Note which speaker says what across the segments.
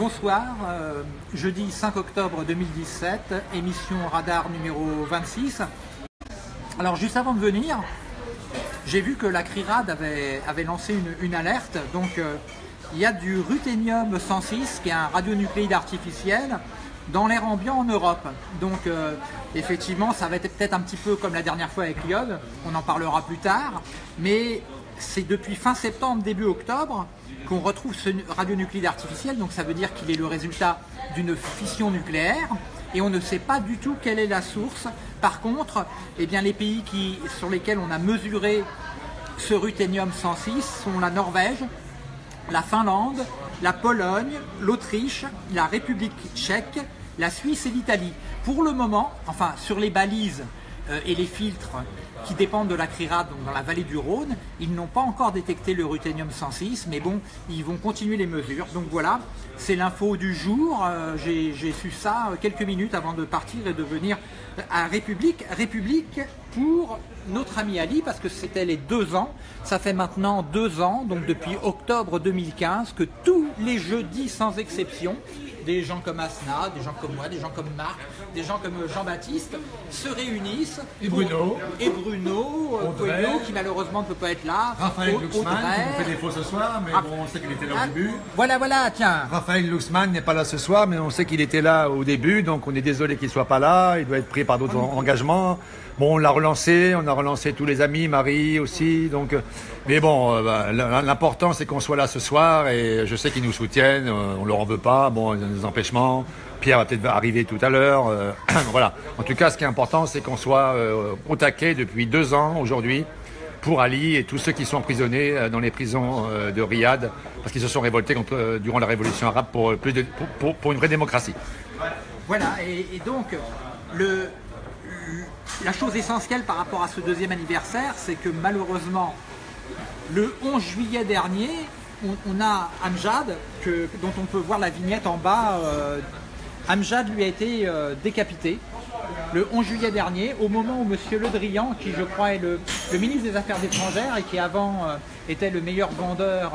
Speaker 1: Bonsoir, euh, jeudi 5 octobre 2017, émission Radar numéro 26. Alors juste avant de venir, j'ai vu que la CRIRAD avait, lancé une, alerte. Donc euh, il y a du ruthénium 106, qui est un radionucléide artificiel, dans l'air ambiant en Europe. Donc euh, effectivement, ça va être peut-être un petit peu comme la dernière fois avec l'iode, on en parlera plus tard. Mais c'est depuis fin septembre, début octobre, qu'on retrouve ce radionuclide artificiel, donc ça veut dire qu'il est le résultat d'une fission nucléaire, et on ne sait pas du tout quelle est la source. Par contre, eh bien, les pays qui, sur lesquels on a mesuré ce ruthénium 106 sont la Norvège, la Finlande, la Pologne, l'Autriche, la République tchèque, la Suisse et l'Italie. Pour le moment, enfin sur les balises et les filtres qui dépendent de la CRIRAD, donc dans la vallée du Rhône. Ils n'ont pas encore détecté le ruthénium 106, mais bon, ils vont continuer les mesures. Donc voilà, c'est l'info du jour. Euh, j'ai su ça euh, quelques minutes avant de partir et de venir à République. République pour notre ami Ali, parce que c'était les deux ans. Ça fait maintenant deux ans, donc depuis octobre 2015, que tous les jeudis, sans exception, des gens comme Asna, des gens comme moi, des gens comme Marc, des gens comme Jean-Baptiste se réunissent.
Speaker 2: Et Bruno.
Speaker 1: Et Bruno, euh, qui malheureusement ne peut pas être là.
Speaker 2: Raphaël Luxman, qui nous fait défaut ce soir, mais ah. bon, on sait qu'il était là au début.
Speaker 1: Voilà, voilà, tiens.
Speaker 2: Raphaël Luxman n'est pas là ce soir, mais on sait qu'il était là au début, donc on est désolé qu'il ne soit pas là. Il doit être pris par d'autres ah. engagements. Bon, on l'a relancé, on a relancé tous les amis, Marie aussi. Donc, euh, mais bon, euh, bah, l'important c'est qu'on soit là ce soir et je sais qu'ils nous soutiennent. Euh, on leur en veut pas. Bon, il y a des empêchements. Pierre va peut-être arriver tout à l'heure. voilà. En tout cas, ce qui est important, c'est qu'on soit au taquet depuis deux ans aujourd'hui pour Ali et tous ceux qui sont emprisonnés dans les prisons de Riyad parce qu'ils se sont révoltés durant la révolution arabe pour, plus de, pour, une vraie démocratie.
Speaker 1: Voilà, et donc le, la chose essentielle par rapport à ce deuxième anniversaire, c'est que malheureusement, le 11 juillet dernier, on, a Amjad, dont on peut voir la vignette en bas. Euh, Amjad lui a été euh, décapité le 11 juillet dernier, au moment où M. Le Drian, qui je crois est le, ministre des Affaires étrangères et qui avant euh, était le meilleur vendeur,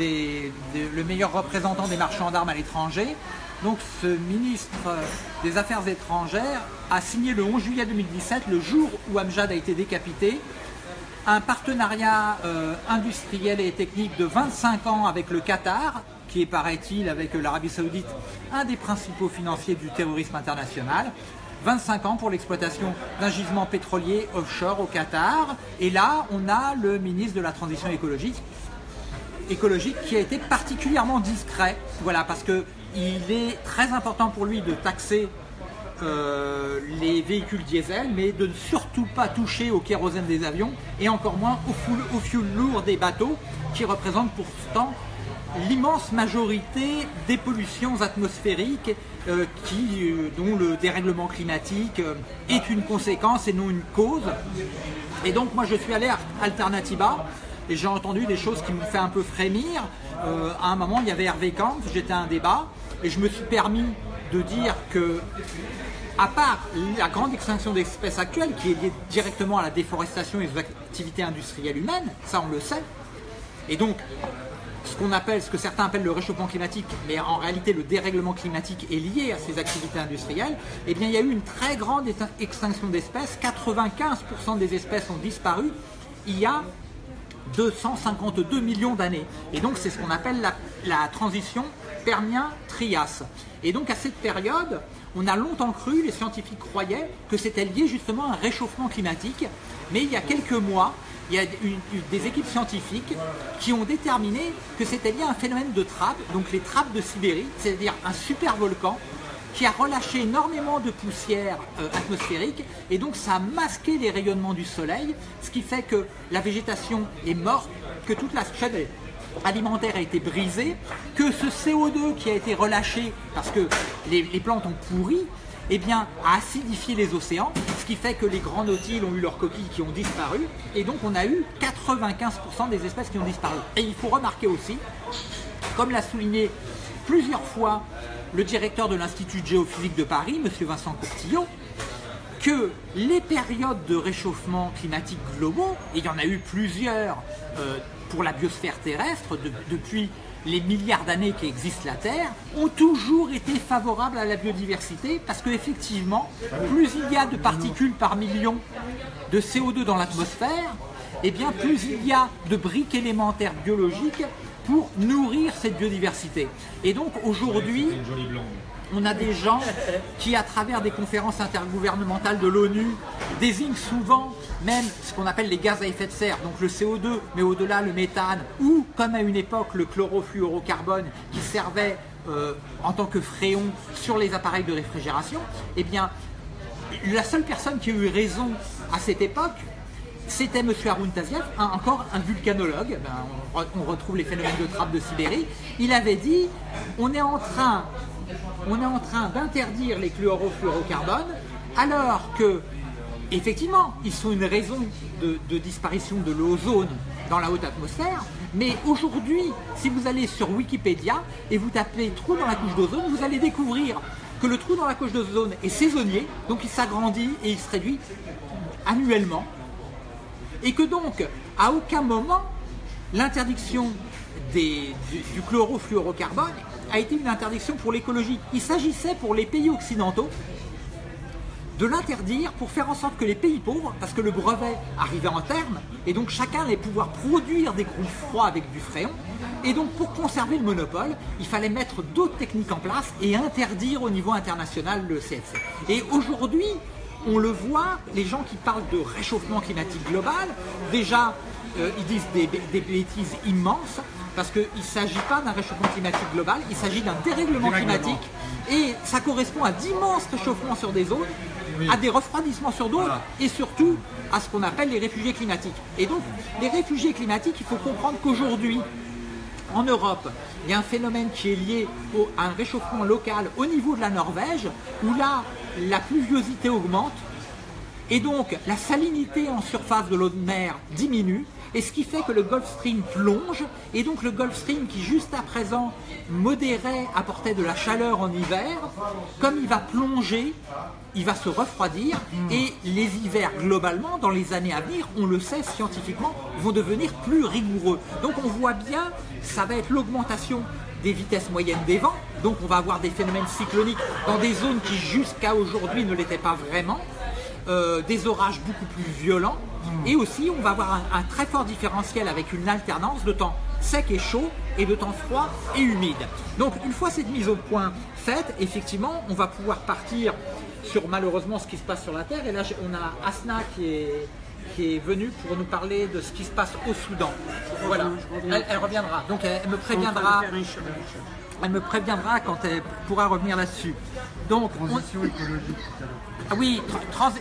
Speaker 1: le meilleur représentant des marchands d'armes à l'étranger, donc ce ministre des Affaires étrangères a signé le 11 juillet 2017, le jour où Amjad a été décapité, un partenariat euh, industriel et technique de 25 ans avec le Qatar, qui est, paraît-il, avec l'Arabie Saoudite, un des principaux financiers du terrorisme international. 25 ans pour l'exploitation d'un gisement pétrolier offshore au Qatar. Et là, on a le ministre de la Transition écologique, écologique qui a été particulièrement discret. Voilà, parce que il est très important pour lui de taxer euh, les véhicules diesel, mais de ne surtout pas toucher au kérosène des avions et encore moins au, fuel, lourd des bateaux qui représentent pourtant l'immense majorité des pollutions atmosphériques euh, euh, dont le dérèglement climatique est une conséquence et non une cause. Et donc moi je suis allé à Alternativa et j'ai entendu des choses qui m'ont fait un peu frémir. à un moment il y avait Hervé Kant, j'étais à un débat, et je me suis permis de dire que, à part la grande extinction d'espèces actuelle qui est liée directement à la déforestation et aux activités industrielles humaines, ça on le sait, et donc ce qu'on appelle, ce que certains appellent le réchauffement climatique, mais en réalité le dérèglement climatique est lié à ces activités industrielles, eh bien il y a eu une très grande extinction d'espèces, 95% des espèces ont disparu. Il y a 252 millions d'années. Et donc c'est ce qu'on appelle la, transition Permien-Trias. Et donc à cette période, on a longtemps cru, les scientifiques croyaient, que c'était lié justement à un réchauffement climatique. Mais il y a quelques mois, il y a des équipes scientifiques qui ont déterminé que c'était lié à un phénomène de trappe, donc les trappes de Sibérie, c'est-à-dire un super volcan qui a relâché énormément de poussière euh, atmosphérique et donc ça a masqué les rayonnements du soleil, ce qui fait que la végétation est morte, que toute la chaîne alimentaire a été brisé, que ce CO2 qui a été relâché parce que les, plantes ont pourri, eh bien, a acidifié les océans, ce qui fait que les grands nautiles ont eu leurs coquilles qui ont disparu, et donc on a eu 95% des espèces qui ont disparu. Et il faut remarquer aussi, comme l'a souligné plusieurs fois le directeur de l'Institut géophysique de Paris, M. Vincent Courtillot, que les périodes de réchauffement climatique globaux, et il y en a eu plusieurs, euh, pour la biosphère terrestre depuis les milliards d'années qui existent la Terre, ont toujours été favorables à la biodiversité parce qu'effectivement, plus il y a de particules par million de CO2 dans l'atmosphère, et eh bien plus il y a de briques élémentaires biologiques pour nourrir cette biodiversité. Et donc aujourd'hui, on a des gens qui, à travers des conférences intergouvernementales de l'ONU, désignent souvent même ce qu'on appelle les gaz à effet de serre, donc le CO2, mais au-delà le méthane, ou comme à une époque le chlorofluorocarbone qui servait euh, en tant que fréon sur les appareils de réfrigération, eh bien, la seule personne qui a eu raison à cette époque, c'était M. Arun Taziev, encore un vulcanologue, ben, on, retrouve les phénomènes de trappe de Sibérie, il avait dit, on est en train, d'interdire les chlorofluorocarbones, alors que, effectivement, ils sont une raison de disparition de l'ozone dans la haute atmosphère, mais aujourd'hui, si vous allez sur Wikipédia et vous tapez trou dans la couche d'ozone, vous allez découvrir que le trou dans la couche d'ozone est saisonnier, donc il s'agrandit et il se réduit annuellement et que donc, à aucun moment, l'interdiction du, chlorofluorocarbone a été une interdiction pour l'écologie. Il s'agissait pour les pays occidentaux de l'interdire pour faire en sorte que les pays pauvres, parce que le brevet arrivait en terme, et donc chacun allait pouvoir produire des groupes froids avec du fréon, et donc pour conserver le monopole, il fallait mettre d'autres techniques en place et interdire au niveau international le CFC. Et aujourd'hui, on le voit, les gens qui parlent de réchauffement climatique global, déjà, euh, ils disent des, bêtises immenses, parce qu'il ne s'agit pas d'un réchauffement climatique global, il s'agit d'un dérèglement climatique, et ça correspond à d'immenses réchauffements sur des zones, à des refroidissements sur d'autres, et surtout à ce qu'on appelle les réfugiés climatiques. Et donc, les réfugiés climatiques, il faut comprendre qu'aujourd'hui, en Europe, il y a un phénomène qui est lié à un réchauffement local au niveau de la Norvège, où là, la pluviosité augmente, et donc la salinité en surface de l'eau de mer diminue, et ce qui fait que le Gulf Stream plonge, et donc le Gulf Stream qui juste à présent modérait, apportait de la chaleur en hiver, comme il va plonger, il va se refroidir, hmm. et les hivers globalement, dans les années à venir, on le sait scientifiquement, vont devenir plus rigoureux. Donc on voit bien, ça va être l'augmentation des vitesses moyennes des vents, donc on va avoir des phénomènes cycloniques dans des zones qui jusqu'à aujourd'hui ne l'étaient pas vraiment, euh, des orages beaucoup plus violents, hmm. et aussi on va avoir un, très fort différentiel avec une alternance de temps sec et chaud et de temps froid et humide. Donc une fois cette mise au point faite, effectivement, on va pouvoir partir sur malheureusement ce qui se passe sur la Terre, et là on a Asna qui est qui est venue pour nous parler de ce qui se passe au Soudan. Voilà, elle, reviendra. Donc elle, me préviendra. Elle me préviendra quand elle pourra revenir là-dessus. Donc
Speaker 3: transition écologique.
Speaker 1: Ah oui,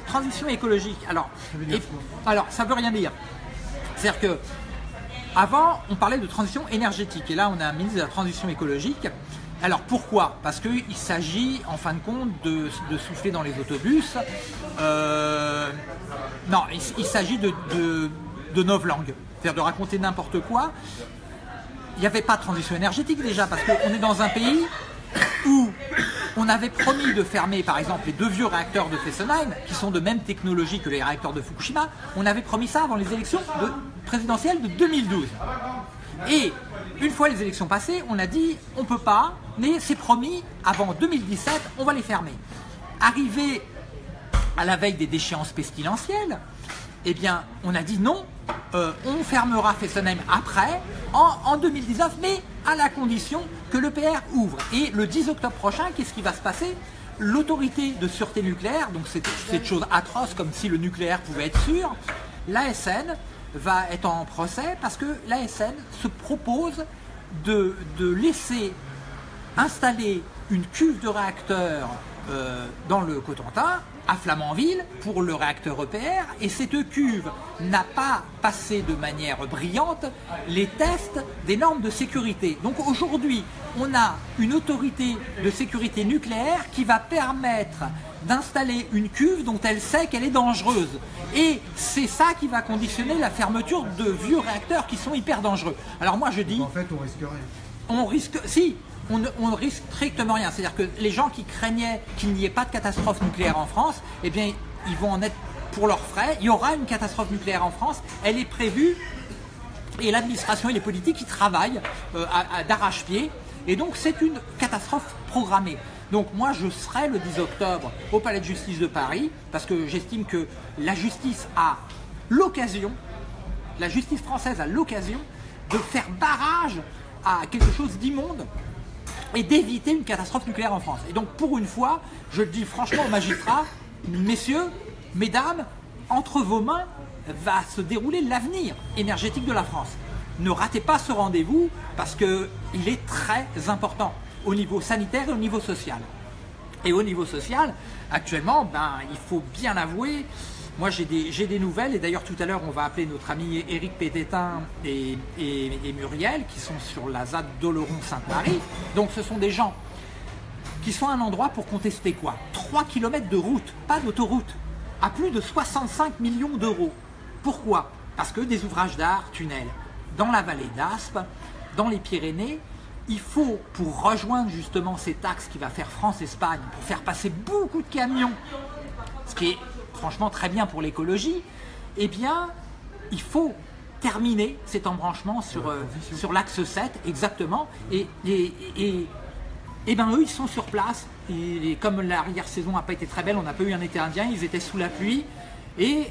Speaker 1: transition écologique. Alors, ça alors ça veut rien dire. C'est-à-dire que avant, on parlait de transition énergétique et là, on a un ministre de la transition écologique. Alors pourquoi? Parce qu'il s'agit en fin de compte de, souffler dans les autobus. Euh, non, il, s'agit de, de, de novlangue, c'est-à-dire de raconter n'importe quoi. Il n'y avait pas de transition énergétique déjà, parce qu'on est dans un pays où on avait promis de fermer par exemple les deux vieux réacteurs de Fessenheim, qui sont de même technologie que les réacteurs de Fukushima, on avait promis ça avant les élections présidentielles de 2012. Et une fois les élections passées, on a dit on peut pas, mais c'est promis, avant 2017, on va les fermer. Arrivé à la veille des déchéances pestilentielles, eh bien, on a dit non, euh, on fermera Fessenheim après, en, 2019, mais à la condition que l'EPR ouvre. Et le 10 octobre prochain, qu'est-ce qui va se passer? L'autorité de sûreté nucléaire, donc c'est cette chose atroce comme si le nucléaire pouvait être sûr, l'ASN va être en procès parce que l'ASN se propose de, laisser installer une cuve de réacteur euh, dans le Cotentin, à Flamanville, pour le réacteur EPR, et cette cuve n'a pas passé de manière brillante les tests des normes de sécurité. Donc aujourd'hui, on a une autorité de sécurité nucléaire qui va permettre d'installer une cuve dont elle sait qu'elle est dangereuse. Et c'est ça qui va conditionner la fermeture de vieux réacteurs qui sont hyper dangereux. Alors moi je dis...
Speaker 3: En fait on risque rien.
Speaker 1: On risque... Si, on ne risque strictement rien. C'est-à-dire que les gens qui craignaient qu'il n'y ait pas de catastrophe nucléaire en France, eh bien, ils vont en être pour leurs frais. Il y aura une catastrophe nucléaire en France. Elle est prévue Et l'administration et les politiques qui travaillent euh, d'arrache-pied. Et donc c'est une catastrophe programmée. Donc moi je serai le 10 octobre au Palais de justice de Paris parce que j'estime que la justice a l'occasion, la justice française a l'occasion de faire barrage à quelque chose d'immonde et d'éviter une catastrophe nucléaire en France. Et donc pour une fois, je le dis franchement aux magistrats, messieurs, mesdames, entre vos mains va se dérouler l'avenir énergétique de la France. Ne ratez pas ce rendez-vous parce qu'il est très important au niveau sanitaire et au niveau social. Et au niveau social, actuellement, ben, il faut bien avouer, moi j'ai des, nouvelles, et d'ailleurs tout à l'heure on va appeler notre ami Éric Pététin et, et, Muriel qui sont sur la ZAD d'Oloron-Sainte-Marie. Donc ce sont des gens qui sont à un endroit pour contester quoi? 3 km de route, pas d'autoroute, à plus de 65 millions d'euros. Pourquoi? Parce que des ouvrages d'art, tunnels, dans la vallée d'Aspe, dans les Pyrénées, il faut, pour rejoindre justement cet axe qui va faire France-Espagne, pour faire passer beaucoup de camions, ce qui est franchement très bien pour l'écologie, eh bien, il faut terminer cet embranchement sur, euh, sur l'axe 7, exactement, et, et, et, ben eux, ils sont sur place, et, comme l'arrière-saison n'a pas été très belle, on n'a pas eu un été indien, ils étaient sous la pluie, et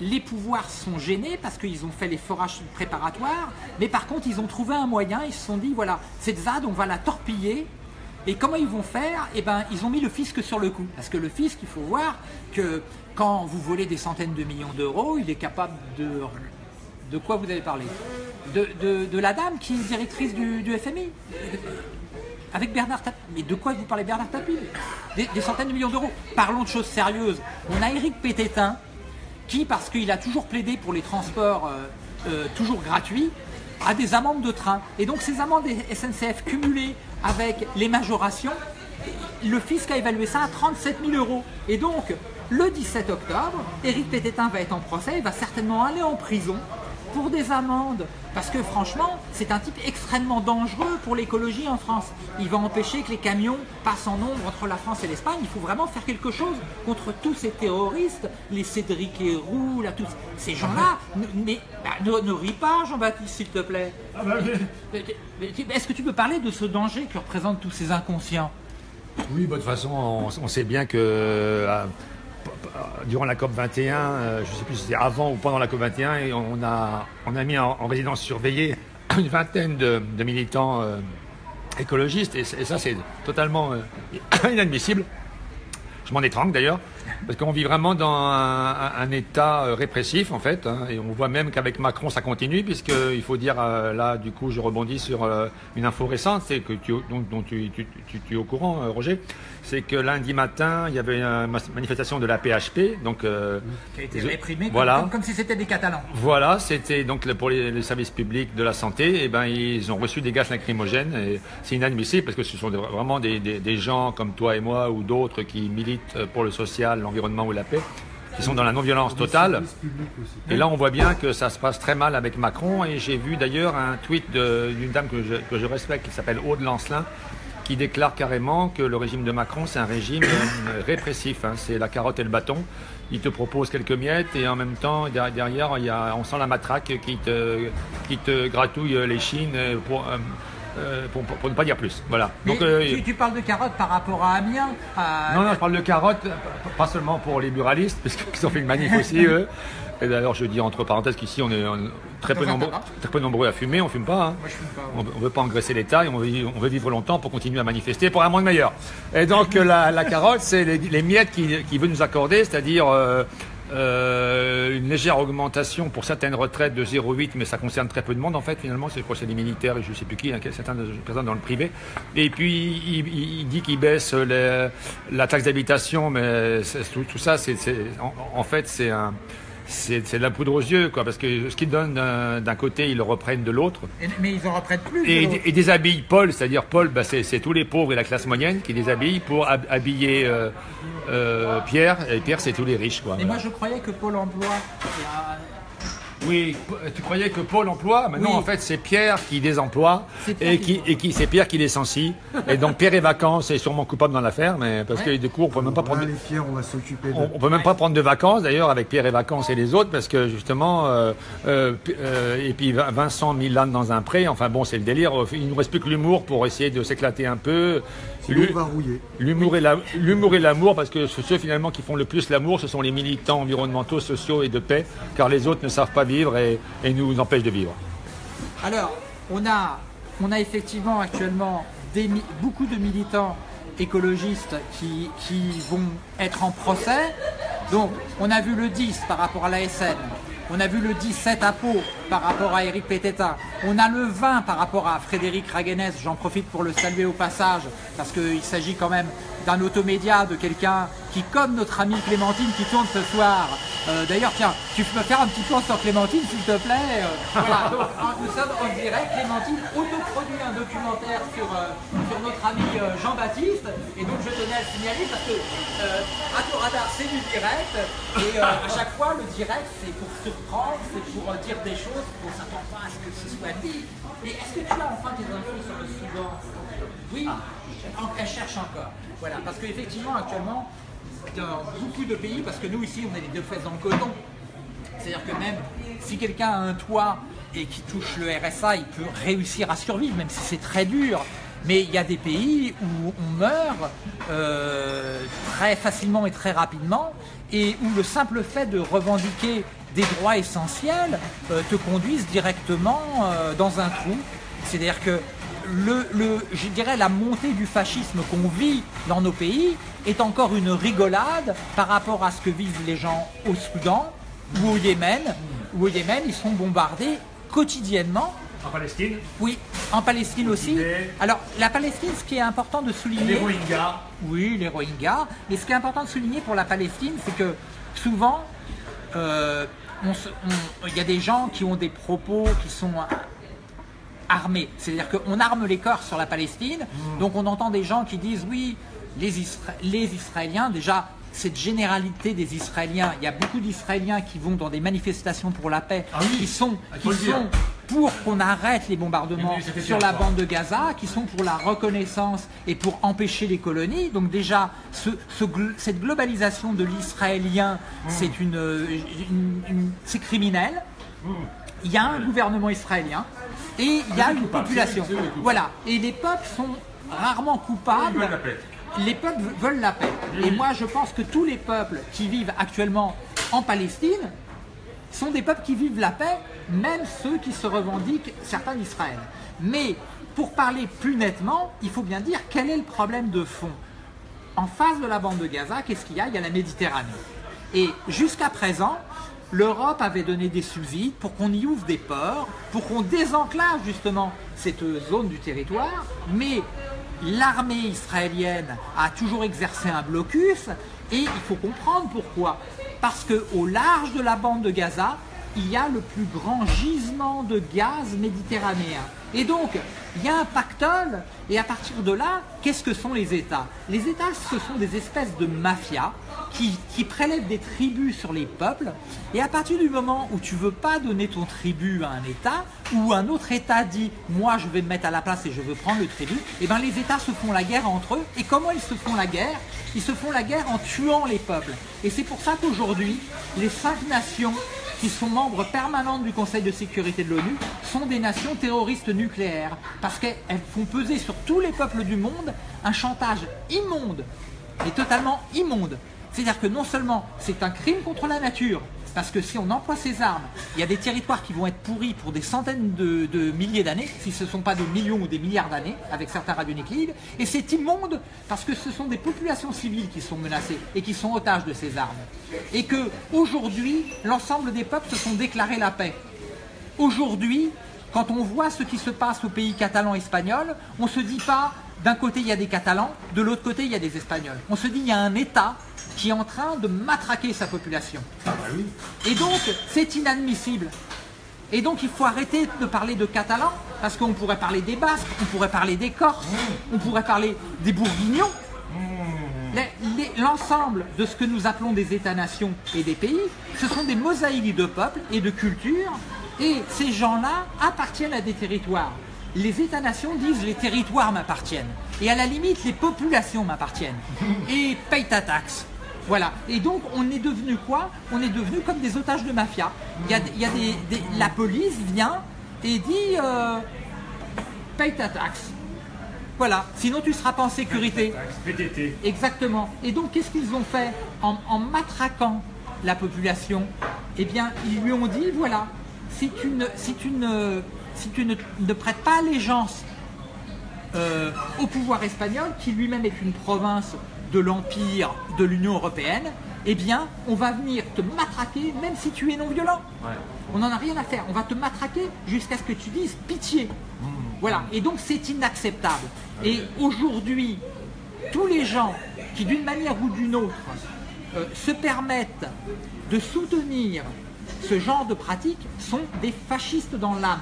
Speaker 1: les pouvoirs sont gênés parce qu'ils ont fait les forages préparatoires, mais par contre ils ont trouvé un moyen, ils se sont dit voilà, cette ZAD on va la torpiller, et comment ils vont faire? Eh ben ils ont mis le fisc sur le coup, parce que le fisc, il faut voir que quand vous volez des centaines de millions d'euros, il est capable de... De quoi vous avez parlé? De, la dame qui est directrice du, FMI avec Bernard Tapie. Mais de quoi vous parlez Bernard Tapie? Des, centaines de millions d'euros. Parlons de choses sérieuses. On a Éric Pététin, qui, parce qu'il a toujours plaidé pour les transports euh, euh, toujours gratuits, a des amendes de train. Et donc ces amendes SNCF cumulées avec les majorations, le fisc a évalué ça à 37 000 euros. Et donc, le 17 octobre, Éric Pététin va être en procès, il va certainement aller en prison pour des amendes. Parce que franchement, c'est un type extrêmement dangereux pour l'écologie en France. Il va empêcher que les camions passent en nombre entre la France et l'Espagne. Il faut vraiment faire quelque chose contre tous ces terroristes, les Cédric Héroux, là, tous ces gens-là. Mais bah, ne, ris pas, Jean-Baptiste, s'il te plaît. Ah bah est-ce que tu peux parler de ce danger que représentent tous ces inconscients?
Speaker 2: Oui, bah, de toute façon, on, sait bien que... Euh, durant la COP 21, euh, je ne sais plus si c'était avant ou pendant la COP 21, et on a, on a mis en, résidence surveillée une vingtaine de, militants euh, écologistes, et, ça c'est totalement euh, inadmissible. Je m'en étrangle d'ailleurs, parce qu'on vit vraiment dans un, état euh, répressif en fait, hein, et on voit même qu'avec Macron ça continue, puisqu'il faut dire, euh, là du coup je rebondis sur euh, une info récente, c'est que tu, dont, dont tu, es au courant Roger, c'est que lundi matin il y avait une manifestation de la PHP, donc...
Speaker 1: qui a été réprimée voilà. comme, si c'était des Catalans.
Speaker 2: Voilà, c'était donc pour les, services publics de la santé, et ben ils ont reçu des gaz lacrymogènes, et c'est inadmissible parce que ce sont vraiment des, des, des gens comme toi et moi ou d'autres qui militent euh, pour le social, l'environnement ou la paix, qui sont dans la non-violence totale. Et là, on voit bien que ça se passe très mal avec Macron. Et j'ai vu d'ailleurs un tweet d'une dame que je, que je, respecte, qui s'appelle Aude Lancelin, qui déclare carrément que le régime de Macron, c'est un régime euh, répressif. Hein. c'est la carotte et le bâton. Il te propose quelques miettes et en même temps, derrière, il y a, on sent la matraque qui te, qui te gratouille les chines pour, euh, pour, ne pas dire plus. Voilà.
Speaker 1: Donc, euh, tu, parles de carottes par rapport à Amiens
Speaker 2: Non, non, je parle de carottes, pas seulement pour les buralistes, parce qu'ils ont fait une manif aussi, eux. Et d'ailleurs, je dis entre parenthèses qu'ici, on est très peu, nombreux, très peu nombreux à fumer, on fume pas. Hein. On ne veut pas engraisser l'État et on veut, vivre longtemps pour continuer à manifester pour un monde meilleur. Et donc, la, carotte, c'est les, miettes qu'il qui veut nous accorder, c'est-à-dire euh, euh, une légère augmentation pour certaines retraites de 0,8, mais ça concerne très peu de monde en fait finalement, c'est le des militaires et je ne sais plus qui, hein, certains présents dans le privé. Et puis il, dit qu'il baisse la taxe d'habitation, mais tout, tout, ça, c'est en, en, fait c'est un c'est de la poudre aux yeux, quoi, parce que ce qu'ils donnent d'un côté, ils le reprennent de l'autre.
Speaker 1: Mais ils en reprennent plus.
Speaker 2: Et, et déshabillent Paul, c'est-à-dire Paul, bah, c'est tous les pauvres et la classe moyenne qui déshabillent pour habiller euh, euh, Pierre, et Pierre, c'est tous les riches. Quoi,
Speaker 1: et moi, je croyais que Pôle emploi
Speaker 2: Oui, tu croyais que Paul emploie, Maintenant, en fait c'est Pierre qui désemploie et qui, et qui c'est Pierre qui licencie. et donc Pierre est vacances est sûrement coupable dans l'affaire, mais parce que du coup on peut même pas prendre.
Speaker 3: on va s'occuper.
Speaker 2: On, peut même pas prendre de vacances d'ailleurs avec Pierre et vacances et les autres parce que justement euh, euh, euh, et puis Vincent Milan dans un pré. Enfin bon c'est le délire. Il nous reste plus que l'humour pour essayer de s'éclater un peu. L'humour et l'amour, parce que ceux finalement qui font le plus l'amour, ce sont les militants environnementaux, sociaux et de paix, car les autres ne savent pas vivre et, nous empêchent de vivre.
Speaker 1: Alors, on a, on a effectivement actuellement beaucoup de militants écologistes qui, qui, vont être en procès. Donc, on a vu le 10 par rapport à la SN, on a vu le 17 à Pau par rapport à Eric Peteta. On a le 20 par rapport à Frédéric Raguenès. J'en profite pour le saluer au passage parce qu'il s'agit quand même d'un automédia, de quelqu'un qui, comme notre amie Clémentine qui tourne ce soir. Euh, d'ailleurs, tiens, tu peux faire un petit plan sur Clémentine, s'il te plaît. Euh, voilà, nous sommes en direct. Clémentine autoproduit un documentaire sur, euh, sur notre ami Jean-Baptiste. Et donc, je tenais à le signaler parce que Radio Radar, c'est du direct. Et à chaque fois, le direct, c'est pour surprendre, c'est pour dire des choses qu'on ne s'attend pas à ce que ce soit dit. Mais est-ce que tu as enfin des infos sur le Soudan Oui, elle cherche encore. Voilà, parce qu'effectivement, actuellement, dans beaucoup de pays, parce que nous ici, on est les deux fesses dans le coton. C'est-à-dire que même si quelqu'un a un toit et qui touche le RSA, il peut réussir à survivre, même si c'est très dur. Mais il y a des pays où on meurt euh, très facilement et très rapidement, et où le simple fait de revendiquer des droits essentiels euh, te conduisent directement euh, dans un trou. C'est-à-dire que le, je dirais la montée du fascisme qu'on vit dans nos pays est encore une rigolade par rapport à ce que vivent les gens au Soudan ou au Yémen. Ou au Yémen, ils sont bombardés quotidiennement.
Speaker 2: En Palestine
Speaker 1: Oui, en Palestine aussi. Alors, la Palestine, ce qui est important de souligner...
Speaker 2: Les Rohingyas
Speaker 1: Oui, les Rohingyas. Mais ce qui est important de souligner pour la Palestine, c'est que souvent, euh, il y a des gens qui ont des propos qui sont armés. C'est-à-dire qu'on arme les corps sur la Palestine, hmm. donc on entend des gens qui disent oui, les, les Israéliens, déjà, cette généralité des Israéliens, il y a beaucoup d'Israéliens qui vont dans des manifestations pour la paix,
Speaker 2: ah
Speaker 1: qui sont, qui sont pour qu'on arrête les bombardements sur la bande de Gaza, qui sont pour la reconnaissance et pour empêcher les colonies. Donc déjà, ce, cette globalisation de l'Israélien, hmm. c'est une, criminel. Hmm. Il y a un gouvernement israélien et il y a une population. Voilà. Et les peuples sont rarement coupables. Les peuples veulent la paix. Et moi, je pense que tous les peuples qui vivent actuellement en Palestine sont des peuples qui vivent la paix, même ceux qui se revendiquent certains d'Israël. Mais pour parler plus nettement, il faut bien dire quel est le problème de fond. En face de la bande de Gaza, qu'est-ce qu'il y a? Il y a la Méditerranée. Et jusqu'à présent, l'Europe avait donné des subsides pour qu'on y ouvre des ports, pour qu'on désenclave justement cette zone du territoire, mais l'armée israélienne a toujours exercé un blocus et il faut comprendre pourquoi. Parce qu'au large de la bande de Gaza, il y a le plus grand gisement de gaz méditerranéen. Et donc, il y a un pactole, et à partir de là, qu'est-ce que sont les États? Les États, ce sont des espèces de mafias qui, prélèvent des tribus sur les peuples, et à partir du moment où tu veux pas donner ton tribut à un État, ou un autre État dit « moi je vais me mettre à la place et je veux prendre le tribut », et eh bien les États se font la guerre entre eux, et comment ils se font la guerre? Ils se font la guerre en tuant les peuples. Et c'est pour ça qu'aujourd'hui, les cinq nations qui sont membres permanents du Conseil de sécurité de l'ONU, sont des nations terroristes nucléaires, parce qu'elles font peser sur tous les peuples du monde un chantage immonde, et totalement immonde. C'est-à-dire que non seulement c'est un crime contre la nature, parce que si on emploie ces armes, il y a des territoires qui vont être pourris pour des centaines de, milliers d'années, si ce ne sont pas des millions ou des milliards d'années, avec certains radionuclides. Et c'est immonde parce que ce sont des populations civiles qui sont menacées et qui sont otages de ces armes. Et que aujourd'hui, l'ensemble des peuples se sont déclarés la paix. Aujourd'hui, quand on voit ce qui se passe au pays catalan espagnol, on ne se dit pas d'un côté il y a des Catalans, de l'autre côté il y a des Espagnols. On se dit il y a un État qui est en train de matraquer sa population.
Speaker 2: Ah bah
Speaker 1: Et donc, c'est inadmissible. Et donc, il faut arrêter de parler de catalans, parce qu'on pourrait parler des Basques, on pourrait parler des Corses, on pourrait parler des Bourguignons. l'ensemble de ce que nous appelons des États-nations et des pays, ce sont des mosaïques de peuples et de cultures, et ces gens-là appartiennent à des territoires. Les États-nations disent les territoires m'appartiennent, et à la limite les populations m'appartiennent, et paye ta taxe. Voilà. Et donc, on est devenu quoi? On est devenu comme des otages de mafia. Il y a, il y a des, des- la police vient et dit euh, paye ta taxe. Voilà. Sinon, tu seras pas en sécurité.
Speaker 3: PTT.
Speaker 1: Exactement. Et donc, qu'est-ce qu'ils ont fait en, en matraquant la population? Eh bien, ils lui ont dit voilà, si tu ne, si tu ne, si tu ne, ne prêtes pas allégeance euh, au pouvoir espagnol, qui lui-même est une province de l'Empire de l'Union européenne, eh bien, on va venir te matraquer même si tu es non violent. On n'en a rien à faire. On va te matraquer jusqu'à ce que tu dises pitié. Voilà. Et donc, c'est inacceptable. Et aujourd'hui, tous les gens qui, d'une manière ou d'une autre, euh, se permettent de soutenir ce genre de pratique sont des fascistes dans l'âme.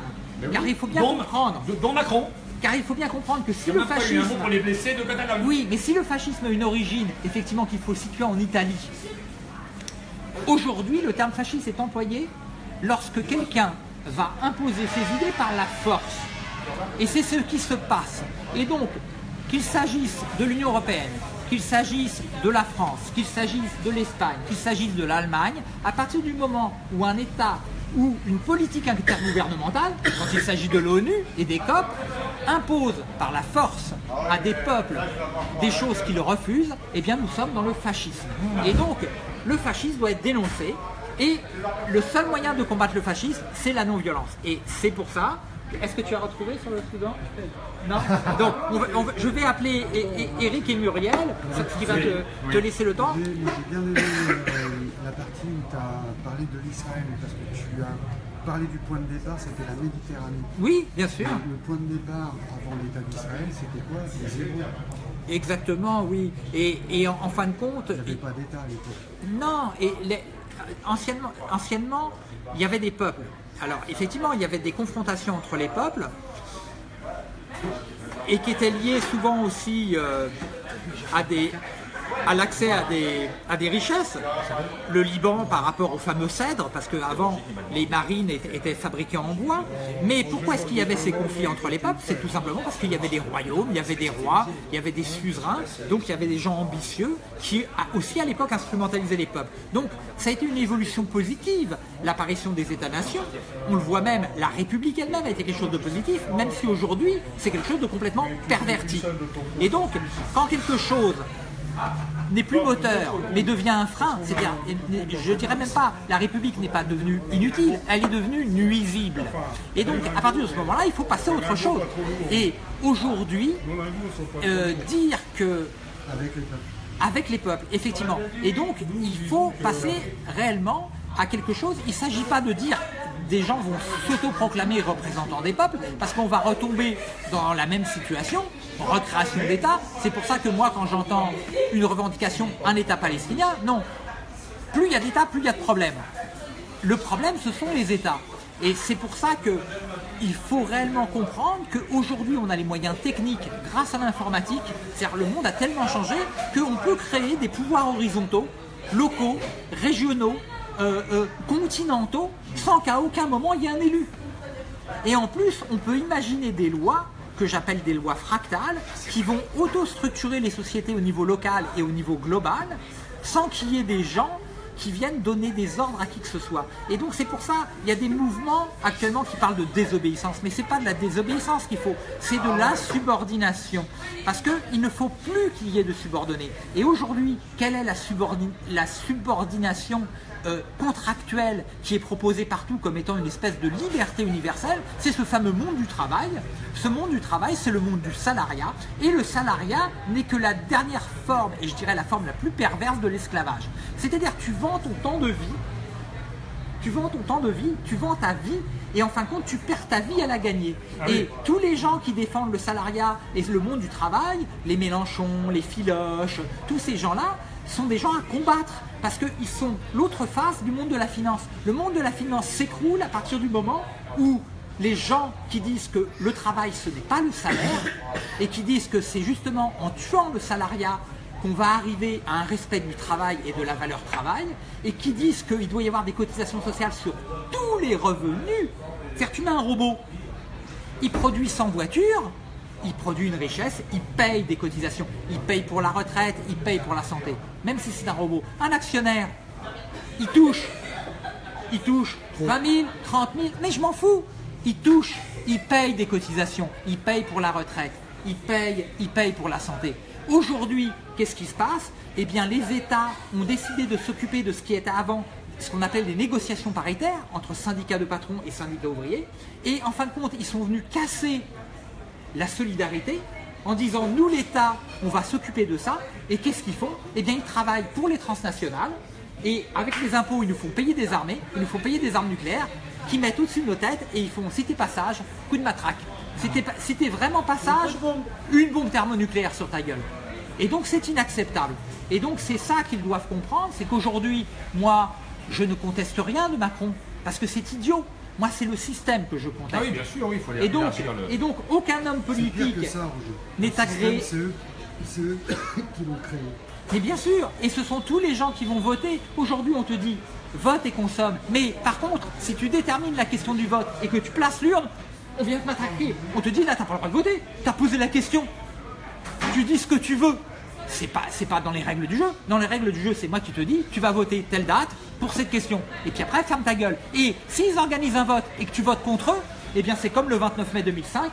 Speaker 1: Car il faut bien comprendre.
Speaker 3: Dont Macron.
Speaker 1: Car il faut bien comprendre que si le
Speaker 3: a même pas eu un
Speaker 1: fascisme
Speaker 3: mot pour les blessés de Catalogne.
Speaker 1: oui, mais si le fascisme a une origine, effectivement, qu'il faut situer en Italie, aujourd'hui, le terme fasciste est employé lorsque quelqu'un va imposer ses idées par la force. Et c'est ce qui se passe. Et donc, qu'il s'agisse de l'Union européenne, qu'il s'agisse de la France, qu'il s'agisse de l'Espagne, qu'il s'agisse de l'Allemagne, à partir du moment où un État ou une politique intergouvernementale, quand il s'agit de l'ONU et des COP, impose par la force à des peuples des choses qu'ils refusent, eh bien nous sommes dans le fascisme. Et donc, le fascisme doit être dénoncé, et le seul moyen de combattre le fascisme, c'est la non-violence. Et c'est pour ça. Est-ce que tu as retrouvé sur le Soudan? Non? Donc, je vais appeler Eric et Muriel, qui va te, te laisser le temps.
Speaker 4: La partie où tu as parlé de l'Israël, parce que tu as parlé du point de départ, c'était la Méditerranée.
Speaker 1: Oui, bien sûr.
Speaker 4: Le point de départ avant l'État d'Israël, c'était quoi?
Speaker 1: Exactement, oui. Et, et en, en fin de compte,
Speaker 4: Il n'y avait pas d'État à l'époque.
Speaker 1: Non, et les- anciennement, anciennement, il y avait des peuples. Alors, effectivement, il y avait des confrontations entre les peuples et qui étaient liées souvent aussi euh, à des à l'accès à des, à des richesses. Le Liban par rapport au fameux cèdre, parce qu'avant les marines étaient, étaient fabriquées en bois. Mais pourquoi est-ce qu'il y avait ces conflits entre les peuples? C'est tout simplement parce qu'il y avait des royaumes, il y avait des rois, il y avait des suzerains, donc il y avait des gens ambitieux qui aussi à l'époque instrumentalisaient les peuples. Donc ça a été une évolution positive, l'apparition des États-nations. On le voit même, la République elle-même a été quelque chose de positif, même si aujourd'hui c'est quelque chose de complètement perverti. Et donc, quand quelque chose n'est plus moteur, mais devient un frein. C'est-à-dire, je dirais même pas, la République n'est pas devenue inutile, elle est devenue nuisible. Et donc, à partir de ce moment-là, il faut passer à autre chose. Et aujourd'hui, euh, dire que
Speaker 4: Avec les peuples.
Speaker 1: avec les peuples, effectivement. Et donc, il faut passer réellement à quelque chose. Il ne s'agit pas de dire des gens vont s'autoproclamer représentants des peuples, parce qu'on va retomber dans la même situation, recréation d'État. C'est pour ça que moi, quand j'entends une revendication, un État palestinien, non. Plus il y a d'États, plus il y a de problèmes. Le problème, ce sont les États. Et c'est pour ça que il faut réellement comprendre qu'aujourd'hui, on a les moyens techniques grâce à l'informatique. C'est-à-dire le monde a tellement changé qu'on peut créer des pouvoirs horizontaux, locaux, régionaux, euh, euh, continentaux, sans qu'à aucun moment il y ait un élu. Et en plus, on peut imaginer des lois que j'appelle des lois fractales, qui vont auto-structurer les sociétés au niveau local et au niveau global, sans qu'il y ait des gens qui viennent donner des ordres à qui que ce soit. Et donc c'est pour ça, il y a des mouvements actuellement qui parlent de désobéissance, mais c'est pas de la désobéissance qu'il faut, c'est de la subordination. Parce qu'il ne faut plus qu'il y ait de subordonnés. Et aujourd'hui, quelle est la subordination euh, contractuelle qui est proposée partout comme étant une espèce de liberté universelle, c'est ce fameux monde du travail. Ce monde du travail, c'est le monde du salariat. Et le salariat n'est que la dernière forme, et je dirais la forme la plus perverse de l'esclavage. C'est-à-dire tu vends ton temps de vie, tu vends ton temps de vie, tu vends ta vie, et en fin de compte, tu perds ta vie à la gagner. et tous les gens qui défendent le salariat et le monde du travail, les Mélenchon, les Filoches, tous ces gens-là, sont des gens à combattre parce qu'ils sont l'autre face du monde de la finance. Le monde de la finance s'écroule à partir du moment où les gens qui disent que le travail ce n'est pas le salaire et qui disent que c'est justement en tuant le salariat qu'on va arriver à un respect du travail et de la valeur travail, et qui disent qu'il doit y avoir des cotisations sociales sur tous les revenus. C'est-à-dire tu mets un robot, il produit 100 voitures, il produit une richesse, il paye des cotisations, il paye pour la retraite, il paye pour la santé, même si c'est un robot. Un actionnaire, il touche, il touche 20 000, 30 000, mais je m'en fous. Il touche, il paye des cotisations, il paye pour la retraite, il paye, il paye pour la santé. Aujourd'hui, qu'est-ce qui se passe? Eh bien, les États ont décidé de s'occuper de ce qui était avant ce qu'on appelle les négociations paritaires entre syndicats de patrons et syndicats ouvriers. Et en fin de compte, ils sont venus casser la solidarité en disant nous l'État, on va s'occuper de ça. Et qu'est-ce qu'ils font? Eh bien, ils travaillent pour les transnationales et avec les impôts, ils nous font payer des armées, ils nous font payer des armes nucléaires qui mettent au-dessus de nos têtes et ils font citer passage, coup de matraque. C'était vraiment passage, une bombe thermonucléaire sur ta gueule. Et donc c'est inacceptable. Et donc c'est ça qu'ils doivent comprendre, c'est qu'aujourd'hui, moi, je ne conteste rien de Macron, parce que c'est idiot. Moi, c'est le système que je conteste.
Speaker 2: Ah oui, bien sûr, oui, il faut
Speaker 1: et donc, et donc, aucun homme politique n'est agréé.
Speaker 4: C'est eux qui l'ont créé.
Speaker 1: Mais bien sûr, et ce sont tous les gens qui vont voter. Aujourd'hui, on te dit, vote et consomme. Mais par contre, si tu détermines la question du vote et que tu places l'urne, on vient te matraquer. On te dit, là, tu n'as pas le droit de voter. Tu as posé la question. Tu dis ce que tu veux. C'est pas, pas dans les règles du jeu. Dans les règles du jeu, c'est moi qui te dis, tu vas voter telle date pour cette question. Et puis après, ferme ta gueule. Et s'ils organisent un vote et que tu votes contre eux, eh bien c'est comme le 29 mai 2005,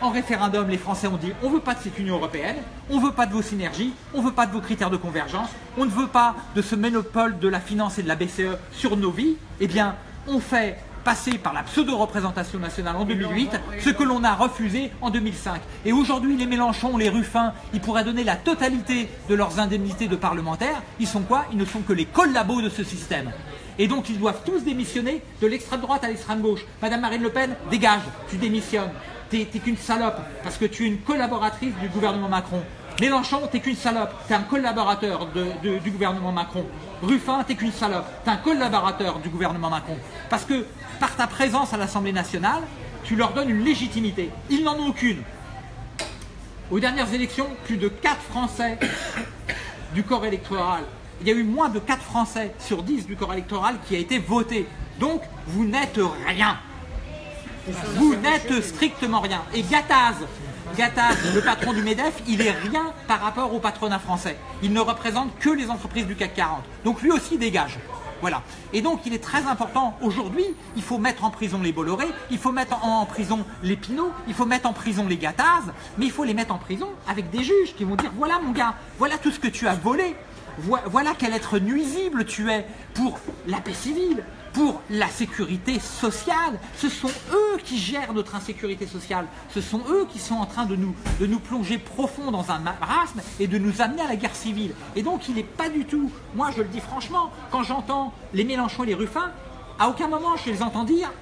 Speaker 1: en référendum, les Français ont dit on ne veut pas de cette Union Européenne, on ne veut pas de vos synergies, on ne veut pas de vos critères de convergence, on ne veut pas de ce monopole de la finance et de la BCE sur nos vies. Eh bien, on fait passer par la pseudo-représentation nationale en 2008, ce que l'on a refusé en 2005. Et aujourd'hui, les Mélenchon, les Ruffins, ils pourraient donner la totalité de leurs indemnités de parlementaires. Ils sont quoi? Ils ne sont que les collabos de ce système. Et donc, ils doivent tous démissionner de l'extrême droite à l'extrême gauche. Madame Marine Le Pen, dégage, tu démissionnes t'es qu'une salope parce que tu es une collaboratrice du gouvernement Macron. Mélenchon, t'es qu'une salope, t'es un collaborateur du gouvernement Macron. Ruffin, t'es qu'une salope, t'es un collaborateur du gouvernement Macron. Parce que par ta présence à l'Assemblée nationale, tu leur donnes une légitimité. Ils n'en ont aucune. Aux dernières élections, plus de 4 Français du corps électoral, il y a eu moins de 4 Français sur 10 du corps électoral qui a été voté. Donc, vous n'êtes rien. Vous n'êtes strictement rien. Et Gattaz, Gattaz, le patron du MEDEF, il est rien par rapport au patronat français. Il ne représente que les entreprises du CAC 40. Donc lui aussi dégage. Voilà. Et donc il est très important aujourd'hui, il faut mettre en prison les Bolloré, il faut mettre en prison les Pinot, il faut mettre en prison les Gattaz, mais il faut les mettre en prison avec des juges qui vont dire voilà mon gars, voilà tout ce que tu as volé, voilà quel être nuisible tu es pour la paix civile, pour la sécurité sociale. Ce sont eux qui gèrent notre insécurité sociale. Ce sont eux qui sont en train de nous, plonger profond dans un marasme et de nous amener à la guerre civile. Et donc il n'est pas du tout, moi je le dis franchement, quand j'entends les Mélenchon et les Ruffins, à aucun moment je les entends dire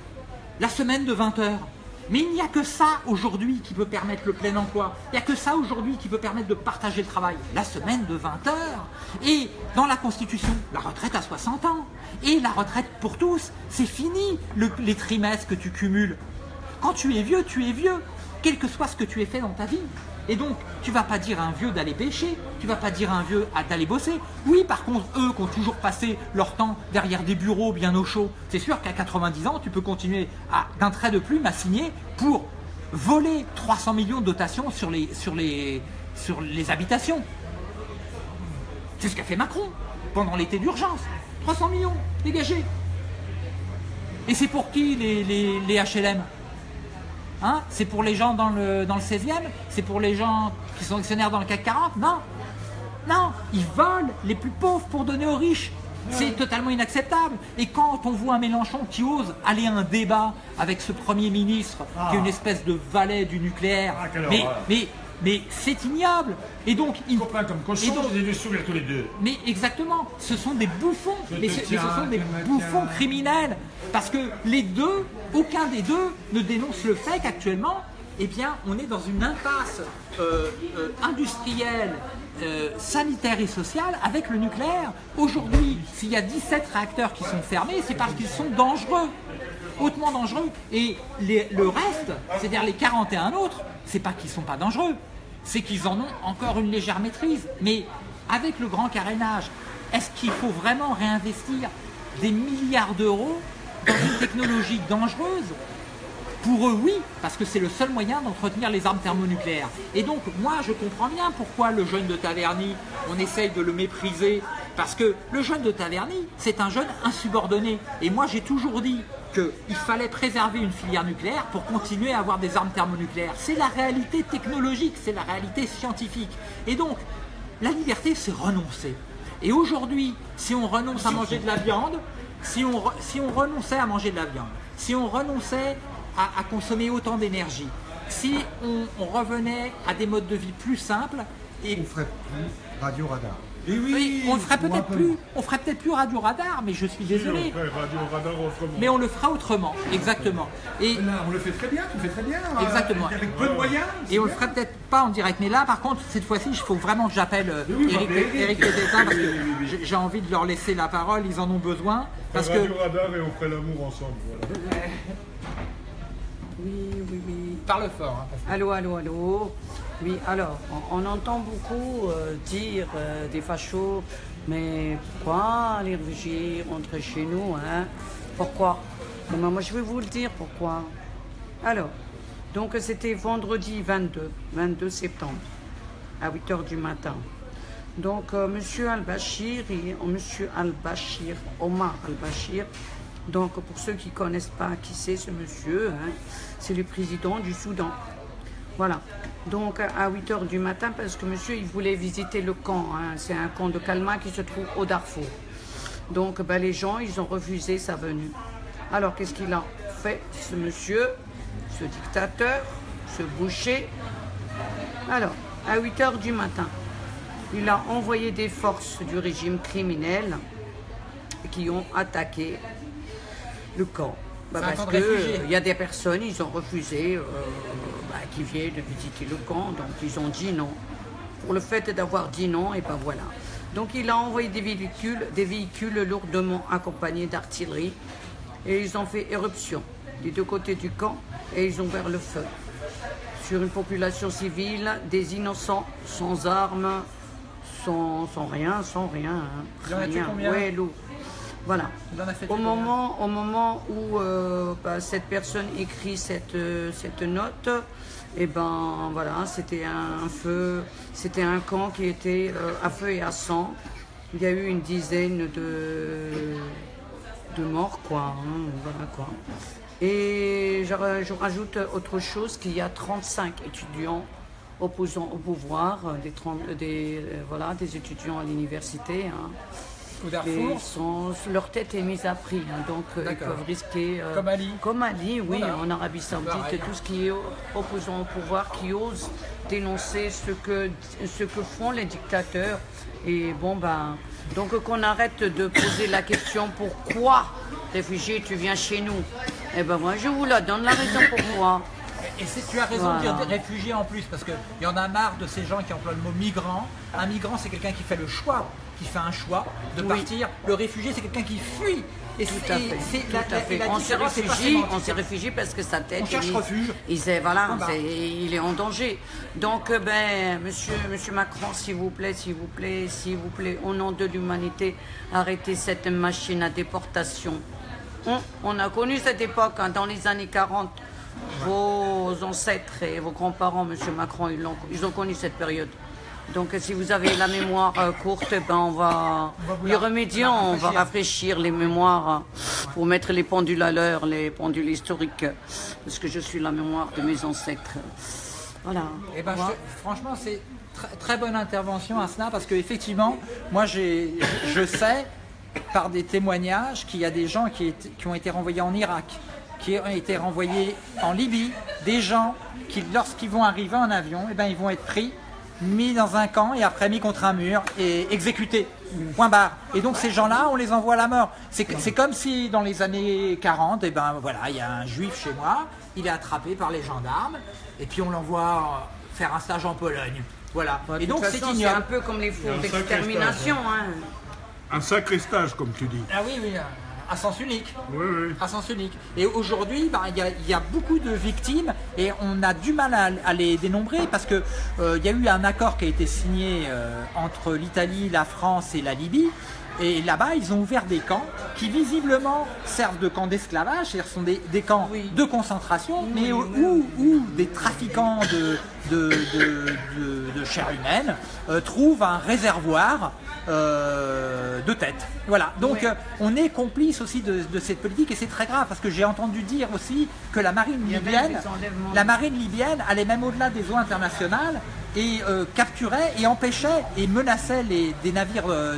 Speaker 1: la semaine de 20 heures. Mais il n'y a que ça aujourd'hui qui peut permettre le plein emploi. Il n'y a que ça aujourd'hui qui peut permettre de partager le travail. La semaine de 20 heures. Et dans la Constitution, la retraite à 60 ans. Et la retraite pour tous. C'est fini les trimestres que tu cumules. Quand tu es vieux, tu es vieux. Quel que soit ce que tu aies fait dans ta vie. Et donc, tu vas pas dire à un vieux d'aller pêcher, tu vas pas dire à un vieux d'aller bosser. Oui, par contre, eux qui ont toujours passé leur temps derrière des bureaux bien au chaud, c'est sûr qu'à 90 ans, tu peux continuer d'un trait de plume à signer pour voler 300 millions de dotations sur les, sur les, sur les habitations. C'est ce qu'a fait Macron pendant l'été d'urgence. 300 millions dégagés. Et c'est pour qui les, HLM Hein c'est pour les gens dans le, dans le 16e C'est pour les gens qui sont actionnaires dans le CAC 40 Non Non Ils volent les plus pauvres pour donner aux riches c'est totalement inacceptable. Et quand on voit un Mélenchon qui ose aller à un débat avec ce Premier ministre, qui est une ah. espèce de valet du nucléaire, ah, mais, mais mais c'est ignoble. Et donc,
Speaker 2: ils comme cochon, donc, les sourire tous les deux.
Speaker 1: Mais exactement, ce sont des bouffons. mais, ce, sont des bouffons criminels. Parce que les deux, aucun des deux ne dénonce le fait qu'actuellement, eh bien, on est dans une impasse euh, euh, industrielle, euh, sanitaire et sociale avec le nucléaire. Aujourd'hui, s'il y a 17 réacteurs qui sont fermés, c'est parce qu'ils sont dangereux, hautement dangereux. Et le reste, c'est-à-dire les 41 autres, c'est pas qu'ils sont pas dangereux, c'est qu'ils en ont encore une légère maîtrise. Mais avec le grand carénage, est-ce qu'il faut vraiment réinvestir des milliards d'euros dans une technologie dangereuse pour eux, oui, parce que c'est le seul moyen d'entretenir les armes thermonucléaires. Et donc, moi, je comprends bien pourquoi le jeune de Taverny, on essaye de le mépriser, parce que le jeune de Taverny, c'est un jeune insubordonné. Et moi, j'ai toujours dit qu'il fallait préserver une filière nucléaire pour continuer à avoir des armes thermonucléaires. C'est la réalité technologique, c'est la réalité scientifique. Et donc, la liberté, c'est renoncer. Et aujourd'hui, si on renonce à manger de la viande, si on, on renonçait à manger de la viande, si on renonçait à, consommer autant d'énergie. Si on, revenait à des modes de vie plus simples,
Speaker 4: et on ferait plus radio radar.
Speaker 1: Et oui, on ferait peut-être plus, on ferait peut-être plus radio radar, mais je suis désolé. Mais on le fera autrement, exactement.
Speaker 2: Et on le fait très bien, tu le fais très bien.
Speaker 1: Euh, exactement.
Speaker 2: avec peu de moyens.
Speaker 1: Et on le ferait peut-être pas en direct, mais là, par contre, cette fois-ci, il faut vraiment que j'appelle euh, Eric, Eric parce que j'ai envie de leur laisser la parole. Ils en ont besoin. Parce
Speaker 3: radio radar et on ferait l'amour ensemble. Voilà.
Speaker 1: Oui, oui, oui. Parle fort.
Speaker 5: Hein, allô, allô, allô. Oui, alors, on, entend beaucoup euh, dire euh, des fachos, mais pourquoi les réfugiés rentrent chez nous hein? Pourquoi? Moi, je vais vous le dire pourquoi. Alors, donc c'était vendredi 22, 22 septembre, à 8h du matin. Donc, euh, Monsieur Al-Bashir, Monsieur Al-Bashir, Omar Al-Bashir, donc, pour ceux qui ne connaissent pas qui c'est ce monsieur, hein, c'est le président du Soudan. Voilà. Donc, à 8 h du matin, parce que monsieur, il voulait visiter le camp. Hein. c'est un camp de Kalma qui se trouve au Darfour. Donc, ben, les gens, ils ont refusé sa venue. Alors, qu'est-ce qu'il a fait, ce monsieur, ce dictateur, ce boucher? Alors, à 8 h du matin, il a envoyé des forces du régime criminel qui ont attaqué le camp. Bah, parce qu'il euh, y a des personnes, ils ont refusé, euh, bah, qui viennent visiter le camp, donc ils ont dit non. Pour le fait d'avoir dit non, et ben voilà. Donc il a envoyé des véhicules, des véhicules lourdement accompagnés d'artillerie, et ils ont fait éruption des deux côtés du camp, et ils ont ouvert le feu sur une population civile, des innocents, sans armes, sans, rien, sans rien.
Speaker 1: Hein. rien.
Speaker 5: Ouais, voilà. Au moment, au moment où euh, bah, cette personne écrit cette, euh, cette note, et eh ben voilà, c'était un, feu, c'était un camp qui était euh, à feu et à sang. Il y a eu une dizaine de, de morts, quoi. Hein, voilà quoi. Et je, rajoute autre chose qu'il y a 35 étudiants opposants au pouvoir, des, des, voilà, des étudiants à l'université. Hein leur tête est mise à prix, hein, donc euh, ils peuvent risquer.
Speaker 1: Euh, comme Ali
Speaker 5: Comme Ali, oui, en Arabie Saoudite, tout ce qui est opposant au pouvoir, qui ose dénoncer ce que, ce que font les dictateurs. Et bon, ben. Donc qu'on arrête de poser la question pourquoi, réfugié, tu viens chez nous? Eh ben moi, je vous la donne la raison pourquoi.
Speaker 1: Et tu as raison de dire réfugiés en plus, parce qu'il y en a marre de ces gens qui emploient le mot migrant. Un migrant, c'est quelqu'un qui fait le choix qui fait un choix de partir. Le réfugié, c'est quelqu'un qui fuit.
Speaker 5: Et tout à fait. on se réfugie, on se réfugie parce que sa tête.
Speaker 1: On cherche
Speaker 5: il,
Speaker 1: refuge.
Speaker 5: Il, voilà, bah. il est en danger. Donc, euh, ben, monsieur, monsieur Macron, s'il vous plaît, s'il vous plaît, s'il vous plaît, au nom de l'humanité, arrêtez cette machine à déportation. On, a connu cette époque hein, dans les années 40. Vos ancêtres et vos grands-parents, monsieur Macron, ils ont, ils ont connu cette période. Donc si vous avez la mémoire euh, courte, ben on va, y remédier, on va rafraîchir les mémoires hein, pour mettre les pendules à l'heure, les pendules historiques, parce que je suis la mémoire de mes ancêtres. Voilà.
Speaker 1: Et eh ben, franchement, c'est très, très bonne intervention, Asna, parce qu'effectivement, moi je sais par des témoignages qu'il y a des gens qui, qui ont été renvoyés en Irak, qui ont été renvoyés en Libye, des gens qui, lorsqu'ils vont arriver en avion, et eh ben, ils vont être pris mis dans un camp et après mis contre un mur et exécuté. Point barre. Et donc ces gens-là, on les envoie à la mort. C'est comme si dans les années 40, et eh ben voilà, il y a un juif chez moi, il est attrapé par les gendarmes et puis on l'envoie faire un stage en Pologne. Voilà.
Speaker 5: et donc c'est un peu comme les fours d'extermination. Hein.
Speaker 3: Un sacré stage, comme tu dis.
Speaker 1: Ah oui, oui. À sens unique.
Speaker 3: Oui, oui.
Speaker 1: À sens unique. Et aujourd'hui, bah, il y, a- il y a beaucoup de victimes et on a du mal à, à les dénombrer parce que euh, il y a eu un accord qui a été signé euh, entre l'Italie, la France et la Libye. Et là-bas, ils ont ouvert des camps qui visiblement servent de camps d'esclavage, c'est-à-dire sont des, des camps
Speaker 5: Oui.
Speaker 1: de concentration, mais où, des trafiquants de, de, de- de- de chair humaine euh, trouvent un réservoir euh, de tête. Voilà. Donc euh, on est complice aussi de, cette politique et c'est très grave parce que j'ai entendu dire aussi que la marine libyenne, la marine libyenne allait même au-delà des eaux internationales et euh, capturait et empêchait et menaçait les, des navires euh,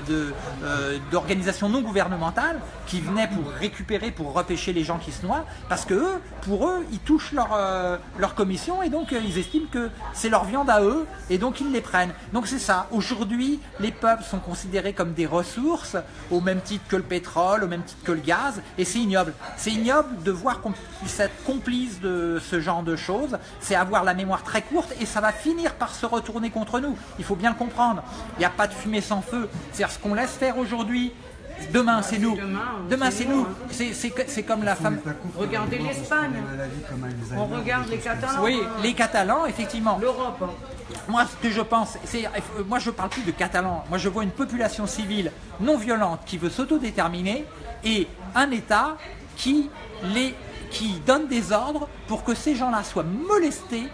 Speaker 1: euh, d'organisations non gouvernementales qui venaient pour récupérer, pour repêcher les gens qui se noient, parce que eux, pour eux, ils touchent leur, euh, leur commission et donc euh, ils estiment que c'est leur viande à eux et donc ils les prennent. Donc c'est ça. Aujourd'hui, les peuples sont considérés comme des ressources au même titre que le pétrole, au même titre que le gaz et c'est ignoble. C'est ignoble de voir qu'on puisse être de ce genre de choses. C'est avoir la mémoire très courte et ça va finir par se retourner contre nous. Il faut bien le comprendre. Il n'y a pas de fumée sans feu. C'est-à-dire ce qu'on laisse faire aujourd'hui. Demain, c'est nous.
Speaker 5: demain,
Speaker 1: Demain,
Speaker 5: c'est nous, hein.
Speaker 1: C'est- comme la femme.
Speaker 5: Regardez l'Espagne.
Speaker 4: se
Speaker 5: On regarde les. Catalans.
Speaker 1: Oui, les Catalans, effectivement.
Speaker 5: L'Europe. hein.
Speaker 1: Moi, ce que je pense, c'est, moi, je parle plus de Catalans. Moi, je vois une population civile non violente qui veut s'autodéterminer et un État qui les, qui donne des ordres pour que ces gens-là soient molestés.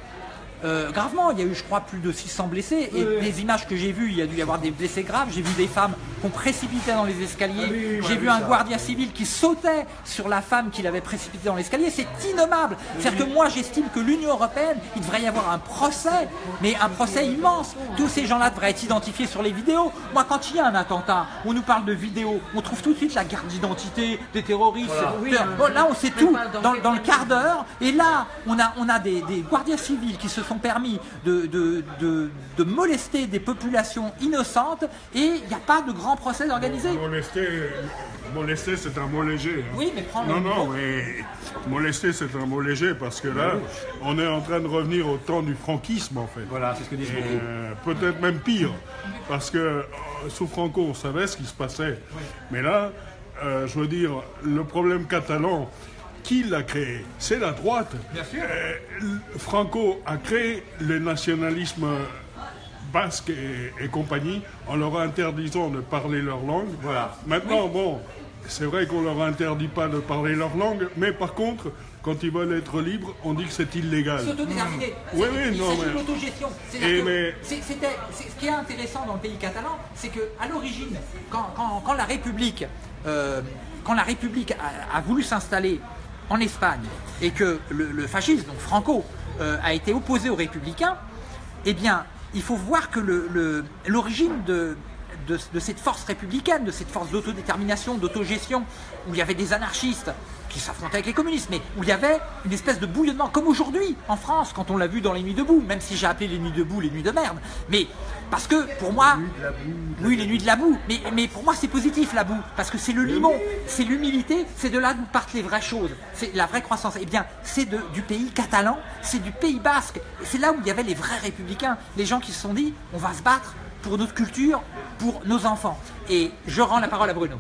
Speaker 1: Euh, gravement, il y a eu, je crois, plus de 600 blessés. Et les images que j'ai vues, il y a dû y avoir des blessés graves. J'ai vu des femmes qu'on précipitait dans les escaliers. j'ai vu un guardia civil qui sautait sur la femme qu'il avait précipitée dans l'escalier. C'est innommable. C'est-à-dire que moi, j'estime que l'Union européenne, il devrait y avoir un procès, mais un procès immense. Tous ces gens-là devraient être identifiés sur les vidéos. Moi, quand il y a un attentat, on nous parle de vidéos, on trouve tout de suite la carte d'identité des terroristes. Bon, là, on sait tout
Speaker 5: dans
Speaker 1: le quart d'heure. Et là, on a, on a des, des gardiens civils qui se sont permis de, de, de- de molester des populations innocentes et il n'y a pas de grand procès organisé.
Speaker 3: Molester, molester c'est un mot léger. hein.
Speaker 1: Oui, mais prends le
Speaker 3: Non, non,
Speaker 1: mot.
Speaker 3: mais molester c'est un mot léger parce que là, on est en train de revenir au temps du franquisme en fait.
Speaker 2: Voilà, c'est ce que disent beaucoup.
Speaker 3: Euh, Peut-être même pire, parce que euh, sous Franco, on savait ce qui se passait. Mais là, euh, je veux dire, le problème catalan, qui l'a créé? C'est la droite. Euh, Franco a créé le nationalisme basque et, et compagnie en leur interdisant de parler leur langue.
Speaker 2: Voilà.
Speaker 3: Maintenant, bon, c'est vrai qu'on leur interdit pas de parler leur langue, mais par contre, quand ils veulent être libres, on dit que c'est illégal.
Speaker 1: S'autodéterminer.
Speaker 3: Oui,
Speaker 1: C'est-
Speaker 3: oui, non, mais-
Speaker 1: l'autogestion. C'est- ce qui est intéressant dans le pays catalan, c'est que à l'origine, quand, quand- quand la République, euh, quand la République a, a voulu s'installer en Espagne et que le, fascisme, donc Franco, euh, a été opposé aux républicains, eh bien, il faut voir que l'origine de, de cette force républicaine, de cette force d'autodétermination, d'autogestion, où il y avait des anarchistes qui s'affrontaient avec les communistes, mais où il y avait une espèce de bouillonnement, comme aujourd'hui en France, quand on l'a vu dans les nuits debout, même si j'ai appelé les nuits debout les nuits de merde. Mais parce que pour moi, oui, les nuits de la boue, mais, mais pour moi c'est positif la boue, parce que c'est le limon, c'est l'humilité, c'est de là d'où partent les vraies choses, c'est la vraie croissance. Eh bien, c'est du pays catalan, c'est du pays basque, Et c'est là où il y avait les vrais républicains, les gens qui se sont dit, on va se battre pour notre culture, pour nos enfants. Et je rends la parole à Bruno.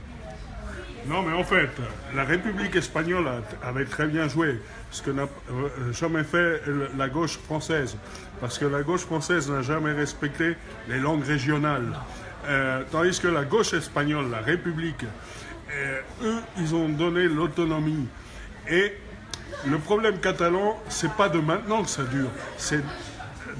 Speaker 3: Non, mais en fait, la République espagnole avait très bien joué, ce que n'a euh, jamais fait la gauche française, parce que la gauche française n'a jamais respecté les langues régionales. Euh, tandis que la gauche espagnole, la République, euh, eux, ils ont donné l'autonomie. Et le problème catalan, c'est pas de maintenant que ça dure, c'est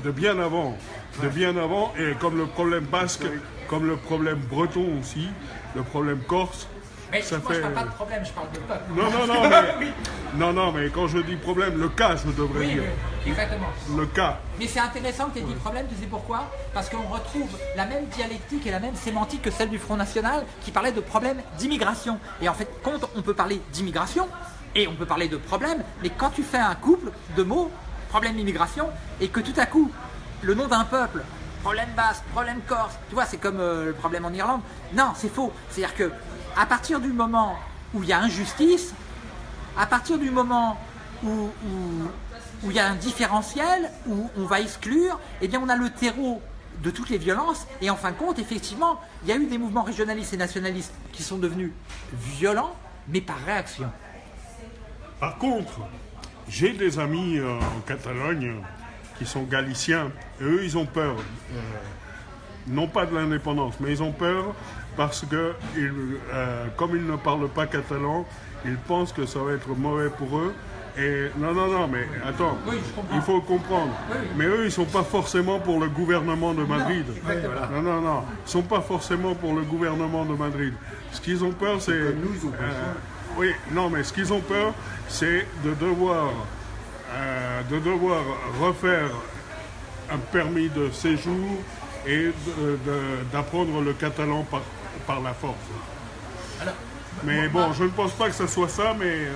Speaker 3: de bien avant. De bien avant, et comme le problème basque, comme le problème breton aussi, le problème corse,
Speaker 1: Mais
Speaker 3: ça
Speaker 1: moi
Speaker 3: fait...
Speaker 1: je parle pas de problème, je parle de peuple.
Speaker 3: Non, non, non, mais, non, non, mais quand je dis problème, le cas, je devrais
Speaker 1: Oui,
Speaker 3: dire.
Speaker 1: oui, exactement.
Speaker 3: Le cas.
Speaker 1: Mais c'est intéressant que tu aies dit problème, tu sais pourquoi? Parce qu'on retrouve la même dialectique et la même sémantique que celle du Front National qui parlait de problème d'immigration. Et en fait, quand on peut parler d'immigration et on peut parler de problème, mais quand tu fais un couple de mots, problème d'immigration, et que tout à coup, le nom d'un peuple, problème basque, problème corse, tu vois, c'est comme euh, le problème en Irlande. Non, c'est faux. C'est-à-dire que à partir du moment où il y a injustice, à partir du moment où, il y a un différentiel, où on va exclure, eh bien on a le terreau de toutes les violences. Et en fin de compte, effectivement, il y a eu des mouvements régionalistes et nationalistes qui sont devenus violents, mais par réaction.
Speaker 3: Par contre, j'ai des amis euh, en Catalogne qui sont galiciens. Et eux, ils ont peur. euh, non pas de l'indépendance, mais ils ont peur parce que, ils, euh, comme ils ne parlent pas catalan, ils pensent que ça va être mauvais pour eux. Et non, non, non, mais attends,
Speaker 1: Oui,
Speaker 3: il faut comprendre.
Speaker 1: Oui.
Speaker 3: Mais eux, ils sont pas forcément pour le gouvernement de Madrid. Non, non, non, ils sont pas forcément pour le gouvernement de Madrid. Ce qu'ils ont peur, c'est.
Speaker 4: nous,
Speaker 3: euh, oui, non, mais ce qu'ils ont peur, c'est de devoir, euh, de devoir refaire un permis de séjour et d'apprendre le catalan par, par la force.
Speaker 1: Alors,
Speaker 3: Mais bon, je ne pense pas que ce soit ça, mais euh,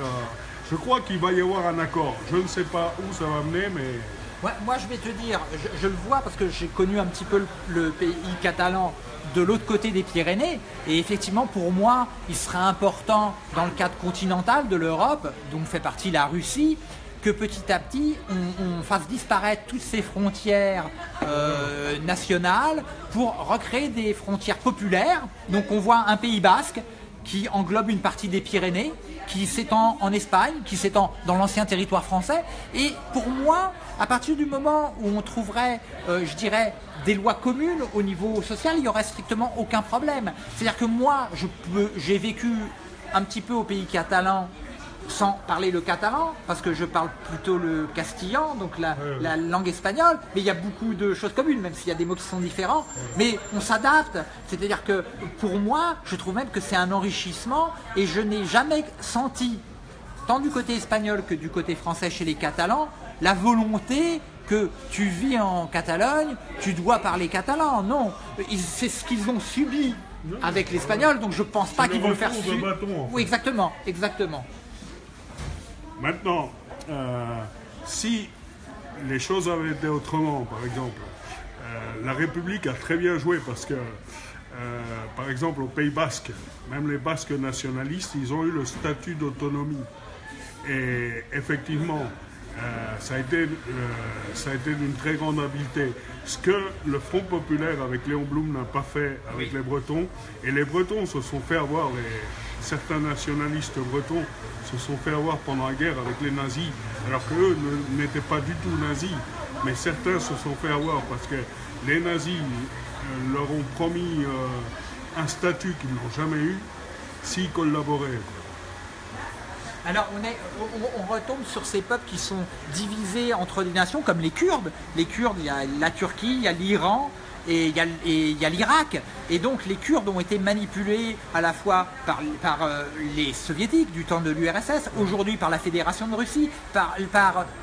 Speaker 3: je crois qu'il va y avoir un accord. Je ne sais pas où ça va mener, mais
Speaker 1: Ouais, moi, je vais te dire, je, je le vois parce que j'ai connu un petit peu le, le pays catalan de l'autre côté des Pyrénées. Et effectivement, pour moi, il serait important, dans le cadre continental de l'Europe, dont fait partie la Russie, que petit à petit, on, fasse disparaître toutes ces frontières euh, nationales pour recréer des frontières populaires. Donc, on voit un Pays basque qui englobe une partie des Pyrénées, qui s'étend en Espagne, qui s'étend dans l'ancien territoire français. Et pour moi, à partir du moment où on trouverait, euh, je dirais, des lois communes au niveau social, il n'y aurait strictement aucun problème. C'est-à-dire que moi, j'ai vécu un petit peu au pays catalan sans parler le catalan, parce que je parle plutôt le castillan, donc la, la langue espagnole, mais il y a beaucoup de choses communes, même s'il y a des mots qui sont différents, mais on s'adapte. C'est-à-dire que pour moi, je trouve même que c'est un enrichissement, et je n'ai jamais senti, tant du côté espagnol que du côté français chez les Catalans, la volonté que tu vis en Catalogne, tu dois parler catalan. Non, c'est ce qu'ils ont subi avec l'espagnol, donc je pense pas qu'ils vont le faire su-
Speaker 3: bâton, en fait.
Speaker 1: Oui, exactement, exactement.
Speaker 3: Maintenant, euh, si les choses avaient été autrement, par exemple, euh, la République a très bien joué parce que, euh, par exemple, au Pays Basque, même les Basques nationalistes, ils ont eu le statut d'autonomie. Et effectivement, ça a été, été d'une très grande habileté. Ce que le Front populaire avec Léon Blum n'a pas fait avec les Bretons, et les Bretons se sont fait avoir, les, certains nationalistes bretons se sont fait avoir pendant la guerre avec les nazis, alors qu'eux n'étaient pas du tout nazis, mais certains se sont fait avoir parce que les nazis euh, leur ont promis euh, un statut qu'ils n'ont jamais eu s'ils collaboraient.
Speaker 1: Alors on, est, on, on retombe sur ces peuples qui sont divisés entre des nations comme les Kurdes. Les Kurdes, il y a la Turquie, il y a l'Iran et il y a, l'Irak. Et donc les Kurdes ont été manipulés à la fois par, euh, les soviétiques du temps de l'URSS, aujourd'hui par la Fédération de Russie, par,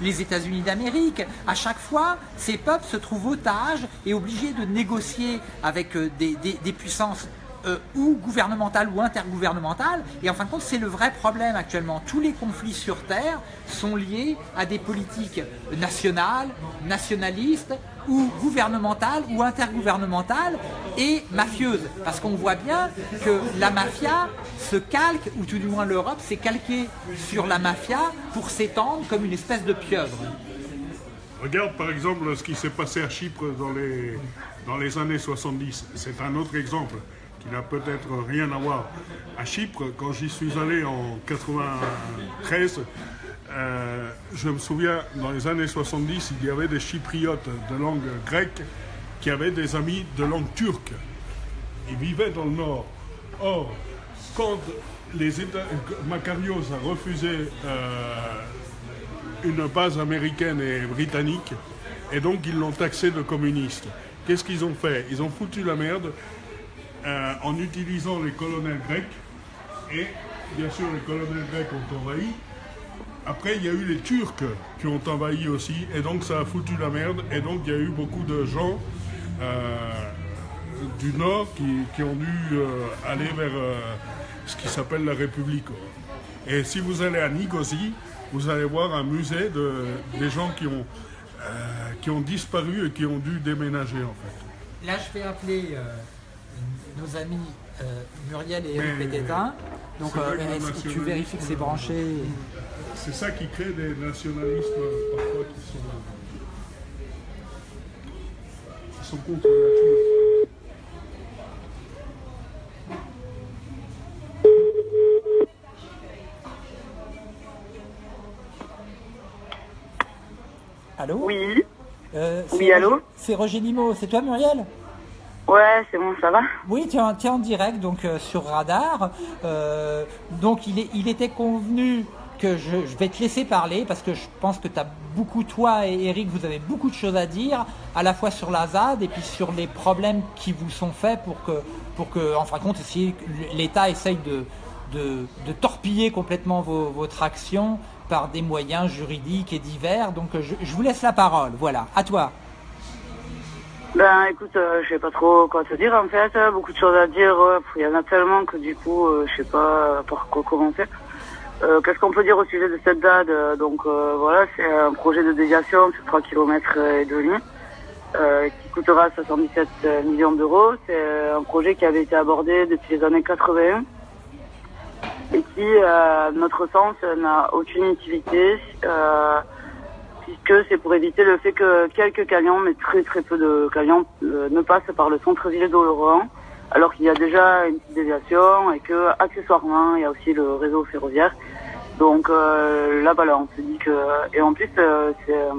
Speaker 1: les États-Unis d'Amérique. À chaque fois, ces peuples se trouvent otages et obligés de négocier avec euh, des puissances euh, ou gouvernementale ou intergouvernementale. Et en fin de compte, c'est le vrai problème actuellement. Tous les conflits sur Terre sont liés à des politiques nationales, nationalistes, ou gouvernementales, ou intergouvernementales, et mafieuses. Parce qu'on voit bien que la mafia se calque, ou tout du moins l'Europe s'est calquée sur la mafia pour s'étendre comme une espèce de pieuvre.
Speaker 3: Regarde par exemple ce qui s'est passé à Chypre dans les, dans les années 70. C'est un autre exemple qui n'a peut-être rien à voir. À Chypre, quand j'y suis allé en 93, euh, je me souviens, dans les années 70, il y avait des Chypriotes de langue grecque qui avaient des amis de langue turque. Ils vivaient dans le nord. Or, quand les États, Makarios a refusé euh, une base américaine et britannique, et donc ils l'ont taxé de communiste. Qu'est-ce qu'ils ont fait? Ils ont foutu la merde euh, en utilisant les colonels grecs, et bien sûr les colonels grecs ont envahi. Après, il y a eu les Turcs qui ont envahi aussi, et donc ça a foutu la merde, et donc il y a eu beaucoup de gens euh, du Nord qui, qui ont dû euh, aller vers euh, ce qui s'appelle la République. Et si vous allez à Nicosie, vous allez voir un musée de, des gens qui ont, qui ont disparu et qui ont dû déménager en fait.
Speaker 1: Là, je vais appeler nos amis Muriel et Eric Pététin. Donc, est-ce que tu vérifies que c'est branché
Speaker 3: c'est ça qui crée des nationalismes euh, parfois euh, qui sont, contre la nature.
Speaker 1: Allô
Speaker 6: Oui.
Speaker 1: Euh,
Speaker 6: oui, allô
Speaker 1: C'est Roger Limo. C'est toi, Muriel
Speaker 6: Ouais, c'est bon, ça va
Speaker 1: Oui, tu es, en, direct donc sur Radar. Donc, il, est, il était convenu que je, vais te laisser parler parce que je pense que tu as beaucoup, toi et Eric, vous avez beaucoup de choses à dire, à la fois sur la ZAD et puis sur les problèmes qui vous sont faits pour que, pour que en fin de compte, que l'État essaye de, de, torpiller complètement vos- votre action par des moyens juridiques et divers. Donc euh, je, vous laisse la parole. Voilà, à toi.
Speaker 6: Ben écoute, euh, je sais pas trop quoi te dire en fait. euh, Beaucoup de choses à dire. ouais. Il y en a tellement que du coup, euh, je sais pas euh, par quoi commencer. Euh, Qu'est-ce qu'on peut dire au sujet de cette DAD Euh, Donc euh, voilà, c'est un projet de déviation sur 3 km et demi euh, qui coûtera 77 millions d'euros. C'est un projet qui avait été abordé depuis les années 81 et qui, à notre sens, n'a aucune utilité. Euh, puisque c'est pour éviter le fait que quelques camions, mais très très peu de camions, euh, ne passent par le centre-ville d'Oloron, alors qu'il y a déjà une petite déviation et que accessoirement il y a aussi le réseau ferroviaire. Donc euh, là voilà, on se dit que et en plus euh, c'est euh,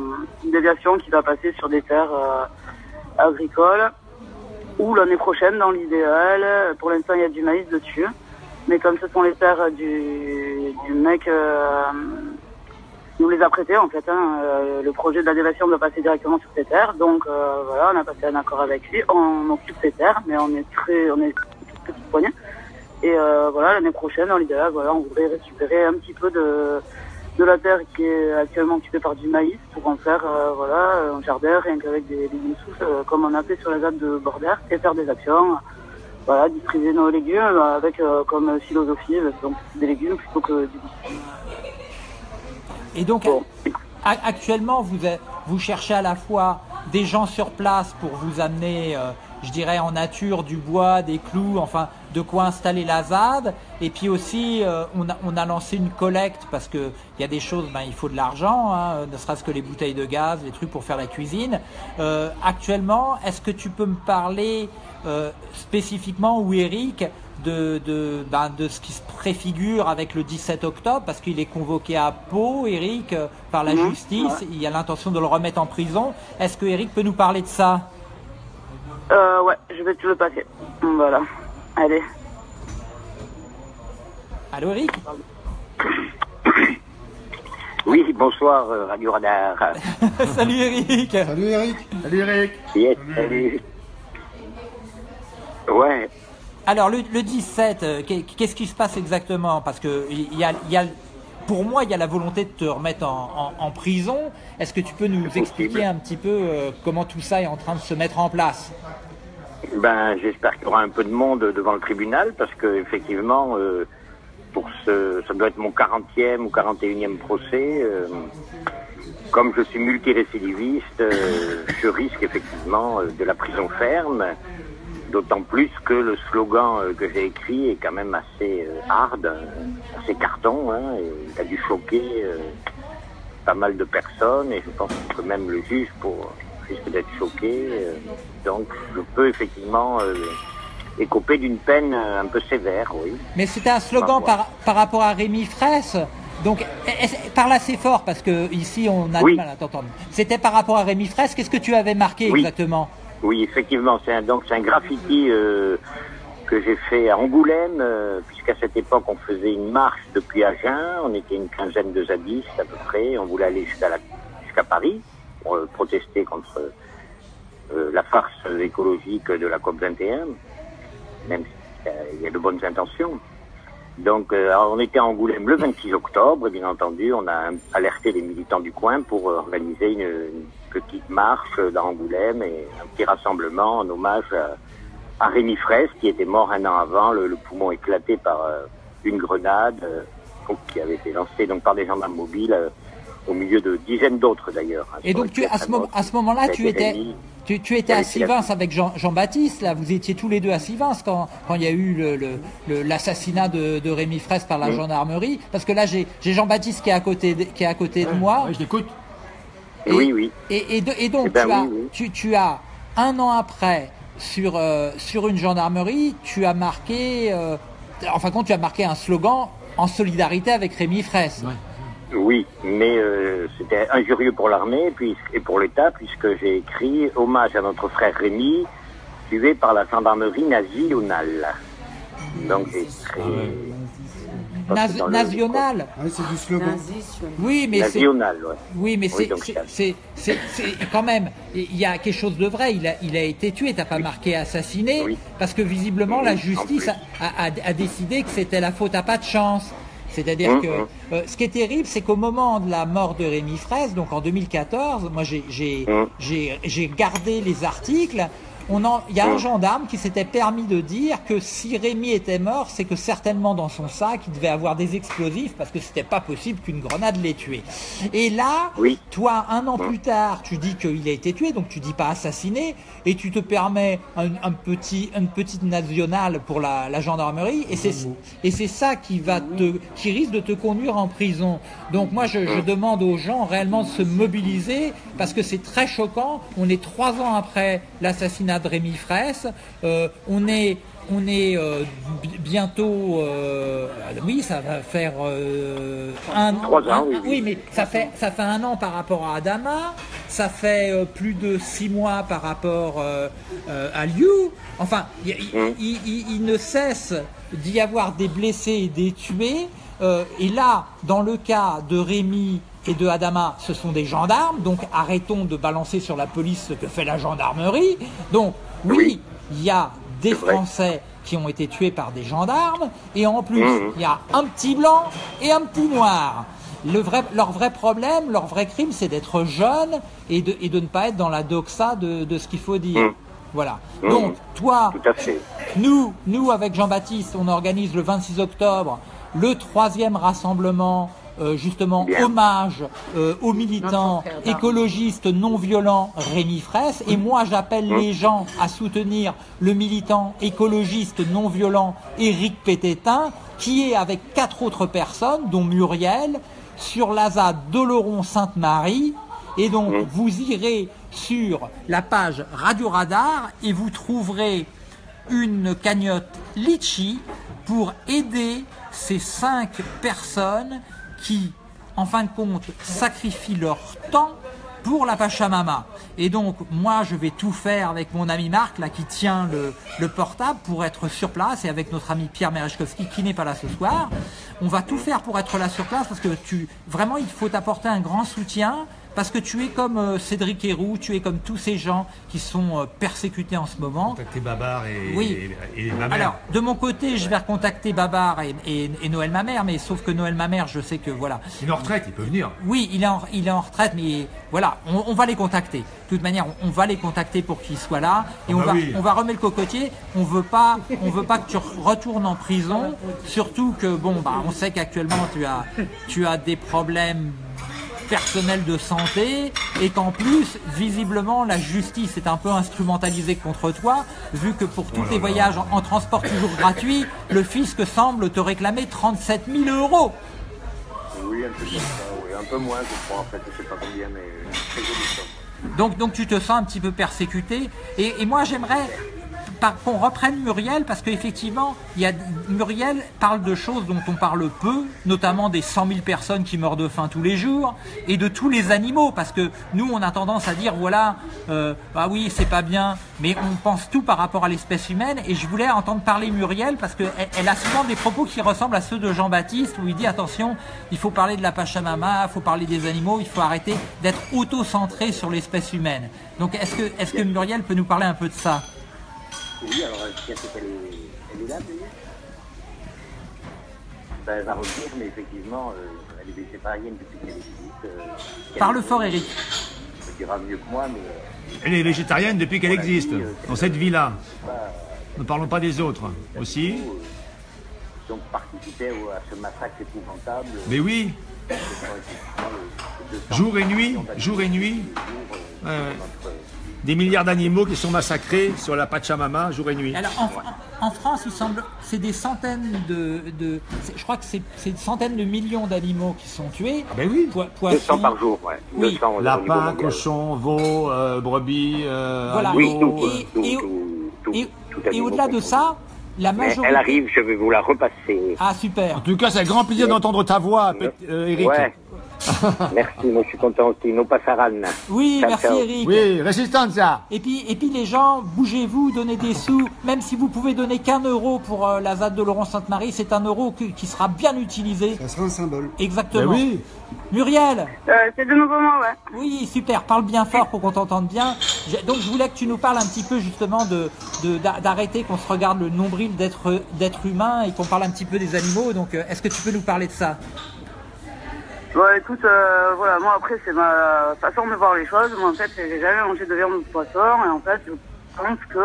Speaker 6: une déviation qui va passer sur des terres euh, agricoles ou l'année prochaine dans l'idéal. Pour l'instant il y a du maïs dessus, mais comme ce sont les terres du, du mec nous les a prêtés en fait. hein. Euh, le projet de doit passer directement sur ces terres, donc euh, voilà, on a passé un accord avec lui. On occupe ces terres, mais on est très, on est petite poignée. Et euh, voilà, l'année prochaine, dans l'idéal, voilà, on voudrait récupérer un petit peu de de la terre qui est actuellement occupée par du maïs pour en faire voilà un jardin rien qu'avec des légumes euh, comme on a fait sur la ZAD de Bordère et faire des actions voilà distribuer nos légumes avec comme philosophie donc des légumes plutôt que du
Speaker 1: Et donc,
Speaker 6: Bon.
Speaker 1: actuellement, vous, vous cherchez à la fois des gens sur place pour vous amener, euh, je dirais, en nature, du bois, des clous, enfin, de quoi installer la ZAD. Et puis aussi, euh, on, a, on a lancé une collecte parce que il y a des choses, ben, il faut de l'argent, hein, ne serait-ce que les bouteilles de gaz, les trucs pour faire la cuisine. Euh, actuellement, est-ce que tu peux me parler euh, spécifiquement, ou Eric, de, de, ben, de ce qui se préfigure avec le 17 octobre, parce qu'il est convoqué à Pau, Eric, euh, par la
Speaker 6: Mhm,
Speaker 1: justice.
Speaker 6: ouais.
Speaker 1: Il y a l'intention de le remettre en prison. Est-ce que Eric peut nous parler de ça?
Speaker 6: Euh, ouais, je vais te le passer. Voilà. Allez.
Speaker 1: Allô, Eric
Speaker 7: Oui, bonsoir euh, Radio Radar.
Speaker 1: Salut, Eric
Speaker 4: Salut Eric.
Speaker 2: Salut Eric.
Speaker 7: Yes, salut. Ouais,
Speaker 1: Alors, le, le 17, euh, qu'est- qu'est-ce qui se passe exactement? Parce que pour moi, il y a la volonté de te remettre en, prison. Est-ce que tu peux nous expliquer un petit peu euh, comment tout ça est en train de se mettre en place?
Speaker 7: Ben j'espère qu'il y aura un peu de monde devant le tribunal parce que effectivement, euh, ce, ça doit être mon 40e ou 41e procès. comme je suis multirécidiviste, je risque effectivement de la prison ferme. D'autant plus que le slogan euh, que j'ai écrit est quand même assez euh, hard, euh, assez carton. Hein, et il a dû choquer euh, pas mal de personnes et je pense que même le juge pour, risque d'être choqué. donc je peux effectivement écoper d'une peine un peu sévère, oui.
Speaker 1: Mais c'était un slogan par, par rapport à Rémi Fraisse. Donc, parle assez fort parce que ici on a
Speaker 7: Oui.
Speaker 1: du mal à t'entendre. C'était par rapport à Rémi Fraisse. Qu'est-ce que tu avais marqué
Speaker 7: Oui.
Speaker 1: exactement?
Speaker 7: Oui, effectivement, c'est un, c'est un graffiti euh, que j'ai fait à Angoulême, euh, puisqu'à cette époque on faisait une marche depuis Agen, on était une quinzaine de zadistes à peu près, on voulait aller jusqu'à Paris pour euh, protester contre la farce écologique de la COP 21, même s'il y a de bonnes intentions. Donc on était à Angoulême le 26 octobre, et bien entendu on a alerté les militants du coin pour organiser une petite marche dans Angoulême et un petit rassemblement en hommage à, à Rémi Fraisse qui était mort un an avant, le, le poumon éclaté par euh, une grenade euh, qui avait été lancée donc, par des gendarmes mobiles euh, au milieu de dizaines d'autres d'ailleurs. hein.
Speaker 1: Et donc tu, à ce, à moment-là, tu étais,
Speaker 7: Rémi.
Speaker 1: tu, tu étais à Sivins avec Jean- Jean-Baptiste. là, vous étiez tous les deux à Sivins quand, quand il y a eu le- le- le- l'assassinat de, de Rémi Fraisse par la
Speaker 7: Oui.
Speaker 1: gendarmerie. Parce que là, j'ai j'ai Jean-Baptiste qui est à côté de, qui est à côté de moi.
Speaker 2: Ouais, je t'écoute.
Speaker 1: Et-
Speaker 7: Oui, oui.
Speaker 1: Et, et de- et donc,
Speaker 7: ben
Speaker 1: tu, as,
Speaker 7: oui, oui.
Speaker 1: Tu, tu as un an après, sur, euh, sur une gendarmerie, tu as marqué, euh, en fin de compte, tu as marqué un slogan en solidarité avec Rémi Fraisse.
Speaker 2: Ouais.
Speaker 7: Oui, mais euh, c'était injurieux pour l'armée puis- et pour l'État, puisque j'ai écrit hommage à notre frère Rémi, tué par la gendarmerie nationale. Donc j'ai écrit
Speaker 1: National.
Speaker 4: Ah oui, c'est du slogan.
Speaker 5: Transition.
Speaker 1: Oui, mais c'est oui, mais c'est c'est- quand même il y a quelque chose de vrai. Il a il a été tué. T'as pas marqué assassiné
Speaker 7: Oui.
Speaker 1: parce que visiblement
Speaker 7: Oui,
Speaker 1: la justice a, a- a- décidé que c'était la faute à pas de chance. C'est-à-dire
Speaker 7: Hum,
Speaker 1: que
Speaker 7: hum.
Speaker 1: euh, ce qui est terrible, c'est qu'au moment de la mort de Rémi Fraisse, donc en 2014, moi j'ai j'ai
Speaker 7: Hum.
Speaker 1: j'ai j'ai gardé les articles. On en, il y a un
Speaker 7: Hum.
Speaker 1: gendarme qui s'était permis de dire que si Rémi était mort, c'est que certainement dans son sac, il devait avoir des explosifs parce que c'était pas possible qu'une grenade l'ait tué. Et là,
Speaker 7: Oui.
Speaker 1: toi, un an plus tard, tu dis qu'il a été tué, donc tu dis pas assassiné, et tu te permets un, un petit, une petite nationale pour la, la gendarmerie, et c'est et c'est ça qui va te, qui risque de te conduire en prison. Donc moi, je, je demande aux gens réellement de se mobiliser parce que c'est très choquant. On est trois ans après l'assassinat de Rémi Fraisse, euh, on est on est euh, bi- bientôt, euh, oui, ça va faire un
Speaker 7: Trois ans,
Speaker 1: un-
Speaker 7: oui, oui.
Speaker 1: mais ça fait ça fait un an par rapport à Adama, ça fait plus de six mois par rapport à Liu. Enfin, il, il-
Speaker 7: Hum.
Speaker 1: il- il- il ne cesse d'y avoir des blessés et des tués. Et là, dans le cas de Rémi et de Adama, ce sont des gendarmes. Donc arrêtons de balancer sur la police ce que fait la gendarmerie. Donc oui, il y a des. Français qui ont été tués par des gendarmes. Et en plus,
Speaker 7: Mhm.
Speaker 1: il y a un petit blanc et un petit noir. Le vrai, leur vrai problème, leur vrai crime, c'est d'être jeune et de, et de ne pas être dans la doxa de, de ce qu'il faut dire.
Speaker 7: Mhm.
Speaker 1: Voilà.
Speaker 7: Mhm.
Speaker 1: Donc, toi, nous, nous avec Jean-Baptiste, on organise le 26 octobre le troisième rassemblement, euh, justement,
Speaker 7: Bien.
Speaker 1: hommage euh, aux militants écologistes non violents Rémi Fraisse. Et moi, j'appelle les gens à soutenir le militant écologiste non violent Éric Pététin, qui est avec quatre autres personnes, dont Muriel, sur la ZAD d'Oloron-Sainte-Marie. Et donc, vous irez sur la page Radio Radar et vous trouverez une cagnotte Litchi pour aider ces cinq personnes qui, en fin de compte, sacrifient leur temps pour la Pachamama. Et donc, moi, je vais tout faire avec mon ami Marc, là, qui tient le, le portable, pour être sur place, et avec notre ami Pierre Merechkowski, qui n'est pas là ce soir. On va tout faire pour être là sur place, parce que tu, vraiment, il faut t'apporter un grand soutien, parce que tu es comme euh, Cédric Héroux, tu es comme tous ces gens qui sont euh, persécutés en ce moment.
Speaker 2: Contacter Babar et,
Speaker 1: Oui.
Speaker 2: et, et ma mère.
Speaker 1: Alors, de mon côté, je vais recontacter Babar et, et- et Noël Mamère, mais sauf que Noël Mamère, je sais que voilà.
Speaker 2: il est en retraite, il peut venir.
Speaker 1: Oui, il est en, il est en retraite, mais voilà, on, on va les contacter. De toute manière, on, on va les contacter pour qu'ils soient là, et
Speaker 2: Ah
Speaker 1: on
Speaker 2: bah
Speaker 1: va,
Speaker 2: oui.
Speaker 1: on va remettre le cocotier. On veut pas, on veut pas que tu retournes en prison, surtout que bon, bah, on sait qu'actuellement tu as, tu as des problèmes personnels de santé et qu'en plus visiblement la justice est un peu instrumentalisée contre toi vu que pour tous tes voyages en, en transport toujours gratuit le fisc semble te réclamer 37 000 euros
Speaker 7: Oui, un peu ça, oui. Un peu moins, je crois, en fait. Je sais pas combien, mais très jolie somme.
Speaker 1: Donc, donc tu te sens un petit peu persécuté. Et, et moi, j'aimerais qu'on reprenne Muriel parce qu'effectivement, Muriel parle de choses dont on parle peu, notamment des 100 000 personnes qui meurent de faim tous les jours et de tous les animaux parce que nous, on a tendance à dire voilà, euh, ah oui, c'est pas bien, mais on pense tout par rapport à l'espèce humaine. Et je voulais entendre parler Muriel parce qu'elle elle a souvent des propos qui ressemblent à ceux de Jean-Baptiste où il dit attention, il faut parler de la Pachamama, il faut parler des animaux, il faut arrêter d'être auto-centré sur l'espèce humaine. Donc est-ce que, est-ce que Muriel peut nous parler un peu de ça?
Speaker 7: Oui, alors, est-ce qu'elle est, elle est là, d'ailleurs ben, Elle va revenir, mais effectivement, euh, elle est végétarienne depuis qu'elle existe. Euh,
Speaker 1: Parle fort, Eric.
Speaker 7: Elle dira mieux que moi, mais euh,
Speaker 2: Elle est végétarienne depuis qu'elle existe,
Speaker 7: euh,
Speaker 2: dans cette vie-là. Ne parlons pas des autres. Aussi.
Speaker 7: euh, donc participait au- à ce massacre épouvantable.
Speaker 2: Mais oui,
Speaker 7: Ce sont effectivement le- le 200
Speaker 2: jour et nuit, jour et nuit,
Speaker 7: euh,
Speaker 2: Ouais, ouais. Des milliards d'animaux qui sont massacrés sur la Pachamama, jour et nuit.
Speaker 1: Alors en, en France, il semble, c'est des centaines de, de je crois que c'est, c'est des centaines de millions d'animaux qui sont tués.
Speaker 2: Ah ben oui.
Speaker 1: Po-
Speaker 7: 200
Speaker 1: poissons,
Speaker 7: par jour, ouais.
Speaker 1: Oui.
Speaker 7: 200 au niveau
Speaker 2: Lapin,
Speaker 7: mondial.
Speaker 2: cochon, veau, euh, brebis, euh,
Speaker 1: Voilà.
Speaker 2: agneau,
Speaker 7: Oui, tout,
Speaker 2: euh,
Speaker 1: Et-
Speaker 7: tout,
Speaker 1: au-delà de ça, la
Speaker 7: Mais
Speaker 1: majorité.
Speaker 7: elle arrive, je vais vous la repasser.
Speaker 1: Ah super.
Speaker 2: En tout cas, c'est un grand plaisir d'entendre ta voix, euh, Eric.
Speaker 7: Ouais. Merci, moi je suis content aussi. No passaran.
Speaker 1: Oui,
Speaker 7: Ciao,
Speaker 1: merci
Speaker 7: ciao.
Speaker 1: Eric.
Speaker 2: Oui, Resistencia.
Speaker 1: Et puis, et puis les gens, bougez-vous, donnez des sous. Même si vous pouvez donner qu'un euro pour euh, la ZAD de Laurent Sainte-Marie, c'est un euro qui, qui sera bien utilisé.
Speaker 4: Ça sera un symbole.
Speaker 2: Ben
Speaker 1: Exactement.
Speaker 2: oui.
Speaker 1: Muriel,
Speaker 6: Euh, c'est de nouveau moi, ouais.
Speaker 1: oui, super, parle bien fort pour qu'on t'entende bien. Donc je voulais que tu nous parles un petit peu justement de de- d'a- d'arrêter qu'on se regarde le nombril d'être d'être humain et qu'on parle un petit peu des animaux. Donc euh, est-ce que tu peux nous parler de ça?
Speaker 6: Bon, écoute, euh, voilà, moi après, c'est ma façon de voir les choses. Moi, en fait, j'ai jamais mangé de viande ou de poisson, et en fait, je pense que.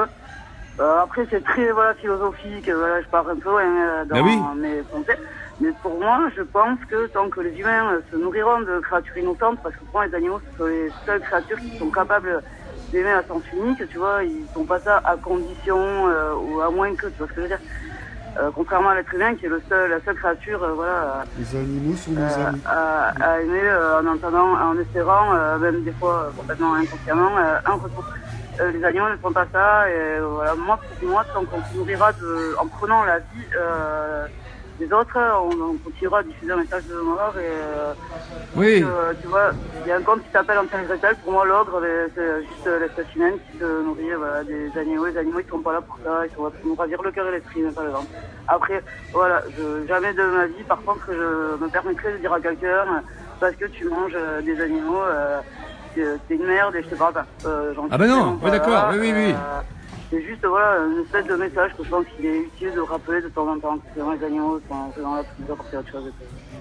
Speaker 6: euh, après, c'est très voilà, philosophique, voilà, je pars un peu loin euh, dans
Speaker 2: oui.
Speaker 6: mes pensées. Mais pour moi, je pense que tant que les humains se nourriront de créatures innocentes, parce que pour moi, les animaux, ce sont les seules créatures qui sont capables d'aimer à sens unique, tu vois, ils font pas ça à condition, euh, ou à moins que, tu vois ce que je veux dire. Euh, contrairement à l'être humain, qui est le seul, la seule créature, euh, voilà,
Speaker 4: Les animaux sont nos
Speaker 6: euh,
Speaker 4: amis.
Speaker 6: à, à aimer euh, en entendant, en espérant, euh, même des fois euh, complètement inconsciemment, euh, un retour. Euh, les animaux ne font pas ça et voilà, moi pour moi, tant qu'on se nourrira de, en prenant la vie des autres, on, on continuera à diffuser un message de mort et euh,
Speaker 2: Oui.
Speaker 6: euh, tu vois, il y a un conte qui s'appelle Antoine Gretel, pour moi l'ogre euh, c'est juste euh, l'espèce humaine qui se nourrit voilà, des animaux, les animaux ils sont pas là pour ça, ils sont là pour nous ravir le cœur et l'esprit, par exemple. Après, voilà, je, jamais de ma vie, par contre, je me permettrai de dire à quelqu'un, parce que tu manges des animaux, euh, t'es une merde et je te parle pas. Euh, j'en
Speaker 2: Ah ben non, oui,
Speaker 6: pas
Speaker 2: d'accord, oui, oui, oui.
Speaker 6: C'est juste voilà, une espèce de message que je pense qu'il est utile de rappeler de temps en temps que les animaux sont vraiment là pour apporter autre chose.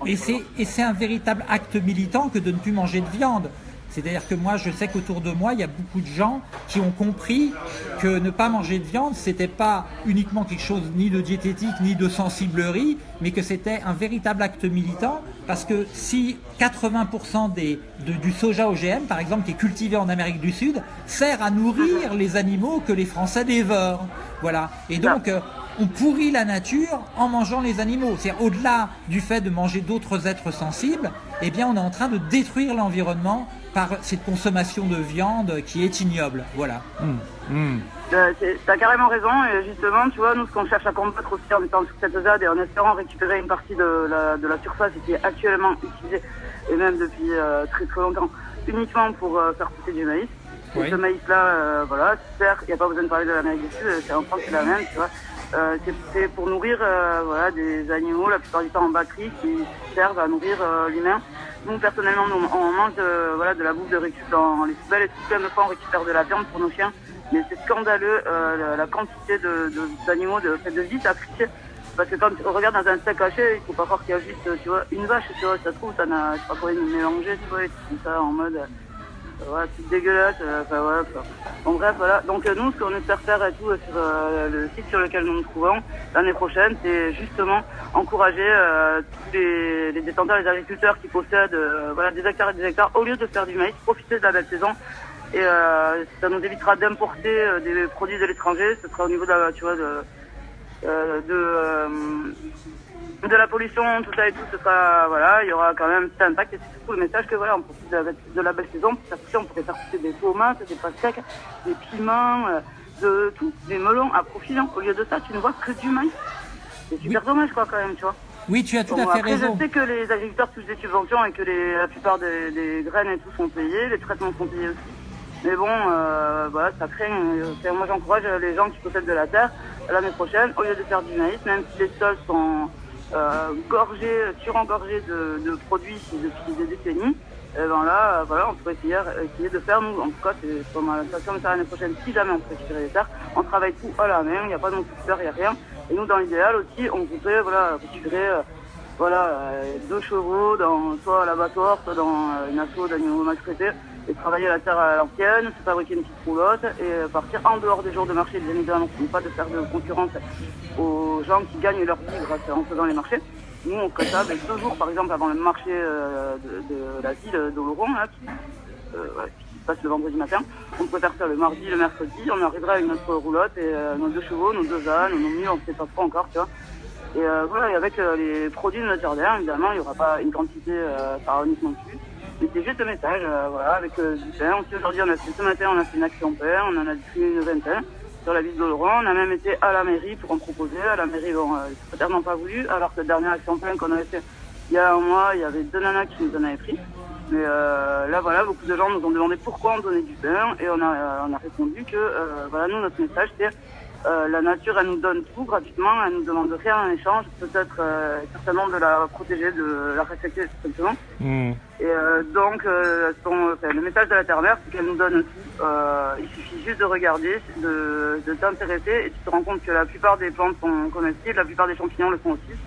Speaker 1: Et c'est un véritable acte militant que de ne plus manger de viande. C'est-à-dire que moi, je sais qu'autour de moi, il y a beaucoup de gens qui ont compris que ne pas manger de viande, c'était pas uniquement quelque chose ni de diététique ni de sensiblerie, mais que c'était un véritable acte militant. Parce que si 80% des, de- du soja OGM, par exemple, qui est cultivé en Amérique du Sud, sert à nourrir les animaux que les Français dévorent. Voilà. Et donc, euh, on pourrit la nature en mangeant les animaux. C'est au-delà du fait de manger d'autres êtres sensibles, eh bien, on est en train de détruire l'environnement par cette consommation de viande qui est ignoble. Voilà.
Speaker 6: Euh, c'est- T'as carrément raison, et justement, tu vois, nous, ce qu'on cherche à combattre aussi en étant sur cette ZAD et en espérant récupérer une partie de la, de la surface qui est actuellement utilisée, et même depuis euh, très très longtemps, uniquement pour euh, faire pousser du maïs.
Speaker 1: Oui.
Speaker 6: Et ce maïs-là, euh, voilà, certes, il n'y a pas besoin de parler de l'Amérique du Sud, c'est en France, c'est la même, tu vois. Euh, c'est- pour nourrir euh, voilà, des animaux, la plupart du temps en batterie, qui servent à nourrir euh, l'humain. Nous, personnellement, nous, on mange euh, voilà, de la bouffe de récup dans les poubelles et tout plein de fois, on récupère de la viande pour nos chiens. Mais c'est scandaleux euh, la, la quantité de- de- d'animaux, de, de, de vie sacrifiés. Parce que quand on regarde dans un steak haché, il faut pas croire qu'il y a juste, tu vois, une vache, tu vois, ça se trouve, ça n'a, pas quoi, une mélangée, tu vois, et tout ça en mode, voilà, tout dégueulasse, euh, enfin voilà, quoi. Bref, voilà. Donc euh, nous, ce qu'on espère faire et tout euh, sur le site sur lequel nous nous trouvons l'année prochaine, c'est justement encourager tous les, les détenteurs, les agriculteurs qui possèdent voilà, des hectares et des hectares, au lieu de faire du maïs, profiter de la belle saison. Et euh, ça nous évitera d'importer euh, des produits de l'étranger. Ce sera au niveau de la, tu vois, de, euh, de, de la pollution, tout ça et tout, ce sera, voilà, il y aura quand même un petit impact et c'est surtout le message que voilà, on profite de la, de la belle saison, pour pousser, on pourrait faire pousser des tomates, des pastèques, des piments, euh, de tout, des melons à profil. hein. Au lieu de ça, tu ne vois que du maïs. C'est super dommage quoi quand même, tu vois.
Speaker 1: Oui, tu as tout
Speaker 6: Bon,
Speaker 1: à fait
Speaker 6: après,
Speaker 1: raison.
Speaker 6: je sais que les agriculteurs touchent des subventions et que les, la plupart des, des graines et tout sont payées, les traitements sont payés aussi. Mais bon, euh, voilà, ça craint. euh, moi, j'encourage les gens qui possèdent de la terre l'année prochaine, au lieu de faire du maïs, même si les sols sont euh, gorgés, surengorgés de, de produits depuis des décennies, eh ben là, euh, voilà, on pourrait essayer, essayer de faire, nous, en tout cas, c'est ma station de ça l'année prochaine, si jamais on peut récupérer les terres, on travaille tout à la main, il n'y a pas de peur, il n'y a rien. Et nous, dans l'idéal aussi, on voudrait, voilà, récupérer, euh, voilà, euh, deux chevaux, dans, soit à l'abattoir, soit dans euh, une asso d'animaux maltraités, et travailler la terre à l'ancienne, se fabriquer une petite roulotte, et euh, partir en dehors des jours de marché, bien évidemment, pour pas de faire de concurrence aux gens qui gagnent leur vie grâce en faisant les marchés. Nous, on ferait ça ben, deux jours, par exemple, avant le marché euh, de, la ville d'Oloron, qui, euh, qui se passe le vendredi matin. On pourrait faire le mardi, le mercredi. On arrivera avec notre roulotte et nos deux chevaux, nos deux ânes, nos mules, on ne sait pas trop encore, tu vois. Et voilà, et avec les produits de notre jardin, évidemment, il n'y aura pas une quantité euh, pharaonique non c'est juste un message, euh, voilà, avec euh, du pain. Aujourd'hui, on a fait ce matin, on a fait une action pain, on en a distribué une vingtaine sur la ville d'Oloron. On a même été à la mairie pour en proposer. À la mairie, bon, euh, ils n'ont pas voulu, alors que la dernière action pain qu'on avait fait il y a un mois, il y avait deux nanas qui nous en avaient pris. Mais euh, là, voilà, beaucoup de gens nous ont demandé pourquoi on donnait du pain et on a, euh, on a répondu que, euh, voilà, nous, notre message, c'est euh, la nature, elle nous donne tout gratuitement, elle nous demande rien en échange, peut-être euh, certainement de la protéger, de la respecter tout simplement.
Speaker 2: Hmm.
Speaker 6: Et euh, donc, euh, son- enfin, le message de la Terre-Mère, c'est qu'elle nous donne tout. Euh, il suffit juste de regarder, de, de t'intéresser, et tu te rends compte que la plupart des plantes sont comestibles, la plupart des champignons le sont aussi.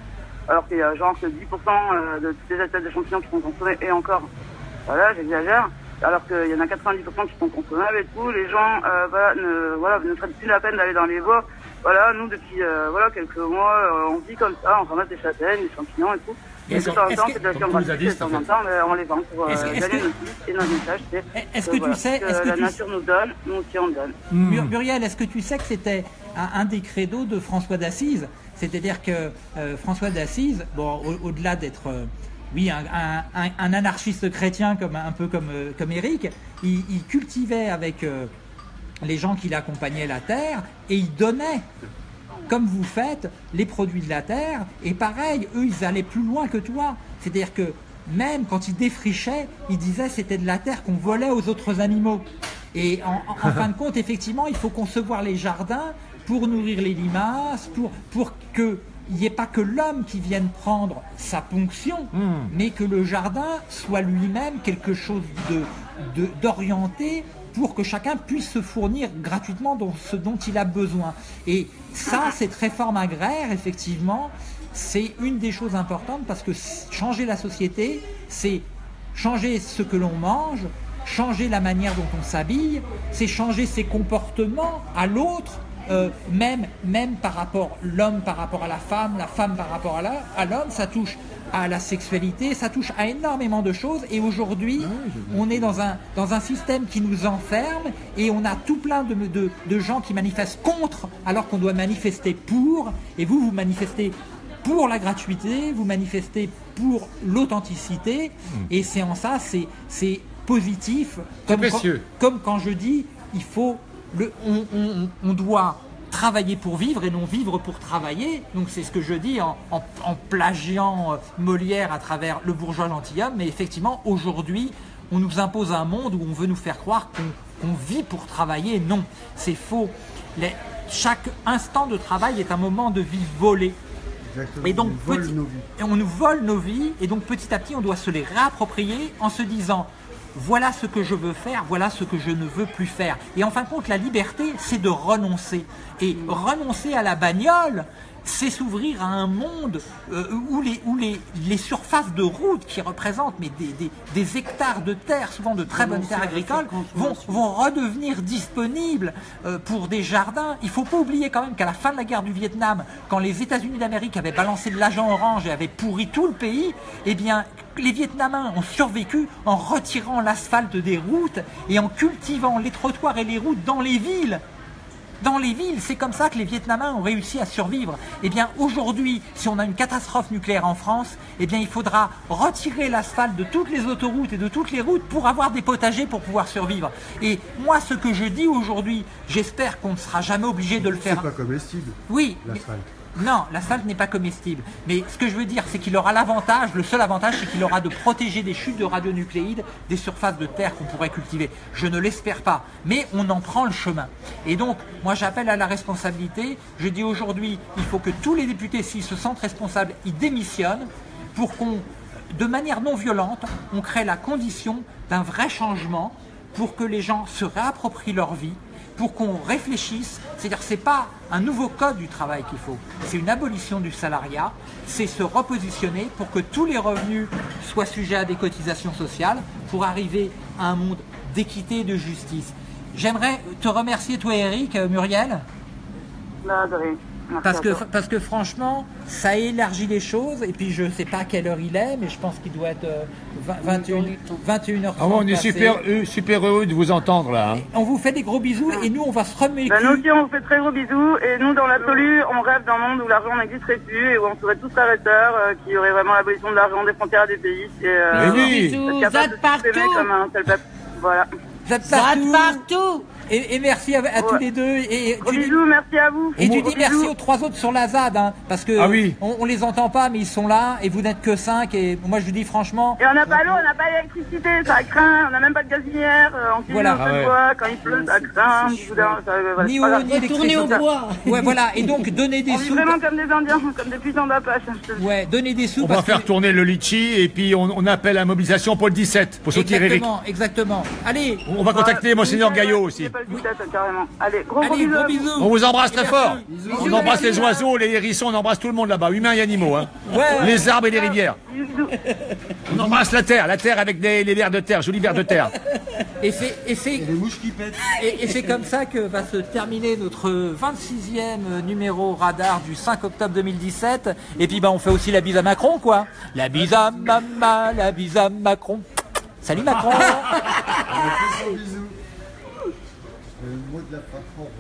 Speaker 6: Alors qu'il y a genre que 10% euh, de toutes les espèces de champignons qui sont consommées, et encore, voilà, j'exagère. Alors qu'il y en a 90% qui sont consommables et tout. Les gens, euh, voilà, ne, voilà, ne prennent plus la peine d'aller dans les bois. Voilà, nous, depuis, euh, voilà, quelques mois, euh, on vit comme ça, on ramasse des châtaignes, des champignons et tout. Et
Speaker 1: Est-ce
Speaker 6: de temps en
Speaker 1: que-
Speaker 6: temps,
Speaker 1: est-ce
Speaker 6: c'est de la
Speaker 2: que-
Speaker 1: que- que- tu sais-
Speaker 6: que la
Speaker 1: tu-
Speaker 6: nature nous donne, nous aussi on donne.
Speaker 1: Mur- Muriel, est-ce que tu sais que c'était un, des credos de François d'Assise? C'est-à-dire que François d'Assise, bon, au- au-delà d'être, oui, un, anarchiste chrétien comme un peu comme euh, comme Éric, il, cultivait avec euh, les gens qui l'accompagnaient la terre et il donnait. Comme vous faites, les produits de la terre, et pareil, eux, ils allaient plus loin que toi. C'est-à-dire que même quand ils défrichaient, ils disaient c'était de la terre qu'on volait aux autres animaux. Et en, en- fin de compte, effectivement, il faut concevoir les jardins pour nourrir les limaces, pour, pour qu'il n'y ait pas que l'homme qui vienne prendre sa ponction, mais que le jardin soit lui-même quelque chose de, de- d'orienté pour que chacun puisse se fournir gratuitement dans ce dont il a besoin. Et ça, cette réforme agraire, effectivement, c'est une des choses importantes parce que changer la société, c'est changer ce que l'on mange, changer la manière dont on s'habille, c'est changer ses comportements à l'autre, euh, même, même par rapport l'homme par rapport à la femme, la femme par rapport à l'homme, ça touche à la sexualité, ça touche à énormément de choses. Et aujourd'hui, on est dans un, dans un système qui nous enferme et on a tout plein de, de, de gens qui manifestent contre alors qu'on doit manifester pour. Et vous, vous manifestez pour la gratuité, vous manifestez pour l'authenticité. Et c'est en ça, c'est positif. Comme quand,
Speaker 2: précieux.
Speaker 1: comme quand je dis, il faut le, on, on- on doit travailler pour vivre et non vivre pour travailler. Donc c'est ce que je dis en, en- en plagiant euh, Molière à travers le bourgeois gentilhomme. Mais effectivement, aujourd'hui, on nous impose un monde où on veut nous faire croire qu'on vit pour travailler. Non, c'est faux. Les- chaque instant de travail est un moment de vie volé.
Speaker 4: Exactement.
Speaker 1: Et donc,
Speaker 4: on vole
Speaker 1: petit-
Speaker 4: nos vies.
Speaker 1: et on nous vole nos vies, et donc petit à petit, on doit se les réapproprier en se disant voilà ce que je veux faire, voilà ce que je ne veux plus faire. Et en fin de compte, la liberté, c'est de renoncer. Et renoncer à la bagnole, c'est s'ouvrir à un monde euh, où, les, où les, les surfaces de route qui représentent mais des, des- des hectares de terre, souvent de très bonnes terres agricoles, vont, redevenir disponibles euh, pour des jardins. Il faut pas oublier quand même qu'à la fin de la guerre du Vietnam, quand les États-Unis d'Amérique avaient balancé de l'agent orange et avaient pourri tout le pays, eh bien, les Vietnamiens ont survécu en retirant l'asphalte des routes et en cultivant les trottoirs et les routes dans les villes. Dans les villes, c'est comme ça que les Vietnamiens ont réussi à survivre. Eh bien, aujourd'hui, si on a une catastrophe nucléaire en France, eh bien, il faudra retirer l'asphalte de toutes les autoroutes et de toutes les routes pour avoir des potagers pour pouvoir survivre. Et moi, ce que je dis aujourd'hui, j'espère qu'on ne sera jamais obligé de le
Speaker 4: C'est
Speaker 1: faire.
Speaker 4: pas comestible,
Speaker 1: Oui,
Speaker 4: l'asphalte.
Speaker 1: Non, l'asphalte n'est pas comestible. Mais ce que je veux dire, c'est qu'il aura l'avantage, le seul avantage, c'est qu'il aura de protéger des chutes de radionucléides des surfaces de terre qu'on pourrait cultiver. Je ne l'espère pas, mais on en prend le chemin. Et donc, moi j'appelle à la responsabilité. Je dis aujourd'hui, il faut que tous les députés, s'ils se sentent responsables, ils démissionnent pour qu'on, de manière non violente, on crée la condition d'un vrai changement pour que les gens se réapproprient leur vie, pour qu'on réfléchisse. C'est-à-dire c'est pas un nouveau code du travail qu'il faut, c'est une abolition du salariat, c'est se repositionner pour que tous les revenus soient sujets à des cotisations sociales pour arriver à un monde d'équité et de justice. J'aimerais te remercier toi Eric, euh, Muriel. Parce que, parce que franchement, ça élargit les choses. Et puis je sais pas à quelle heure il est, mais je pense qu'il doit être euh, 20 21, 21h30.
Speaker 2: Ah bon, on est super, euh, super heureux de vous entendre là. hein.
Speaker 1: On vous fait des gros bisous et nous on va se remettre.
Speaker 6: Ben, nous aussi, on vous fait très gros bisous. Et nous, dans l'absolu, on rêve d'un monde où l'argent n'existerait plus et où on serait tous sœurs, euh, qu'il y aurait vraiment l'abolition de l'argent des frontières des pays. Et, euh,
Speaker 2: Mais oui.
Speaker 5: Bisous,
Speaker 6: capable
Speaker 5: zad
Speaker 6: de s'exprimer
Speaker 5: partout.
Speaker 6: comme un seul peuple. Voilà.
Speaker 1: Vous êtes partout Et, et merci à, à tous
Speaker 6: Ouais.
Speaker 1: les deux. Et,
Speaker 6: Gros
Speaker 1: tu,
Speaker 6: bisous, merci à vous.
Speaker 1: et tu
Speaker 6: Gros
Speaker 1: dis merci
Speaker 6: bisous.
Speaker 1: aux trois autres sur la ZAD, hein, parce que
Speaker 2: Ah oui.
Speaker 1: on, on les entend pas, mais ils sont là, et vous n'êtes que cinq. Et moi, je vous dis franchement,
Speaker 6: Et on n'a pas l'eau, on n'a pas l'électricité, ça craint, on n'a même pas de gazinière, euh, on cuisine
Speaker 1: Voilà.
Speaker 2: Ah ouais.
Speaker 6: bois, quand il pleut, ça craint, euh, voilà,
Speaker 1: ni eau ni
Speaker 5: Retournez au bois.
Speaker 1: Ouais, voilà. Et donc donner des
Speaker 6: On
Speaker 1: sous.
Speaker 6: vraiment comme des Indiens, comme des puissants d'Apache. je te le dis.
Speaker 1: Ouais, donner des sous.
Speaker 2: On va faire
Speaker 1: que-
Speaker 2: tourner le litchi et puis on, on appelle la mobilisation pour le 17 pour soutenir Eric.
Speaker 1: Exactement, exactement. Allez,
Speaker 2: On va contacter Monseigneur Gaillot aussi.
Speaker 6: C'est pas le 17, carrément. Allez, gros
Speaker 1: allez,
Speaker 6: bisous.
Speaker 1: gros.
Speaker 2: On vous embrasse très fort.
Speaker 1: Bisous.
Speaker 2: On
Speaker 1: Bisous,
Speaker 2: embrasse les oiseaux, les hérissons, on embrasse tout le monde là-bas, humains et animaux. Hein.
Speaker 1: Ouais.
Speaker 2: Les arbres et les rivières.
Speaker 6: Bisous.
Speaker 2: On embrasse la terre, la terre avec des, les vers de terre, jolis vers de terre.
Speaker 1: Et c'est et c'est
Speaker 4: Les mouches qui pètent.
Speaker 1: et, et c'est comme ça que va se terminer notre 26e numéro radar du 5 octobre 2017. Et puis bah on fait aussi la bise à Macron quoi. La bise à Mama, la bise à Macron. Salut Macron.
Speaker 4: Le mot de la fin.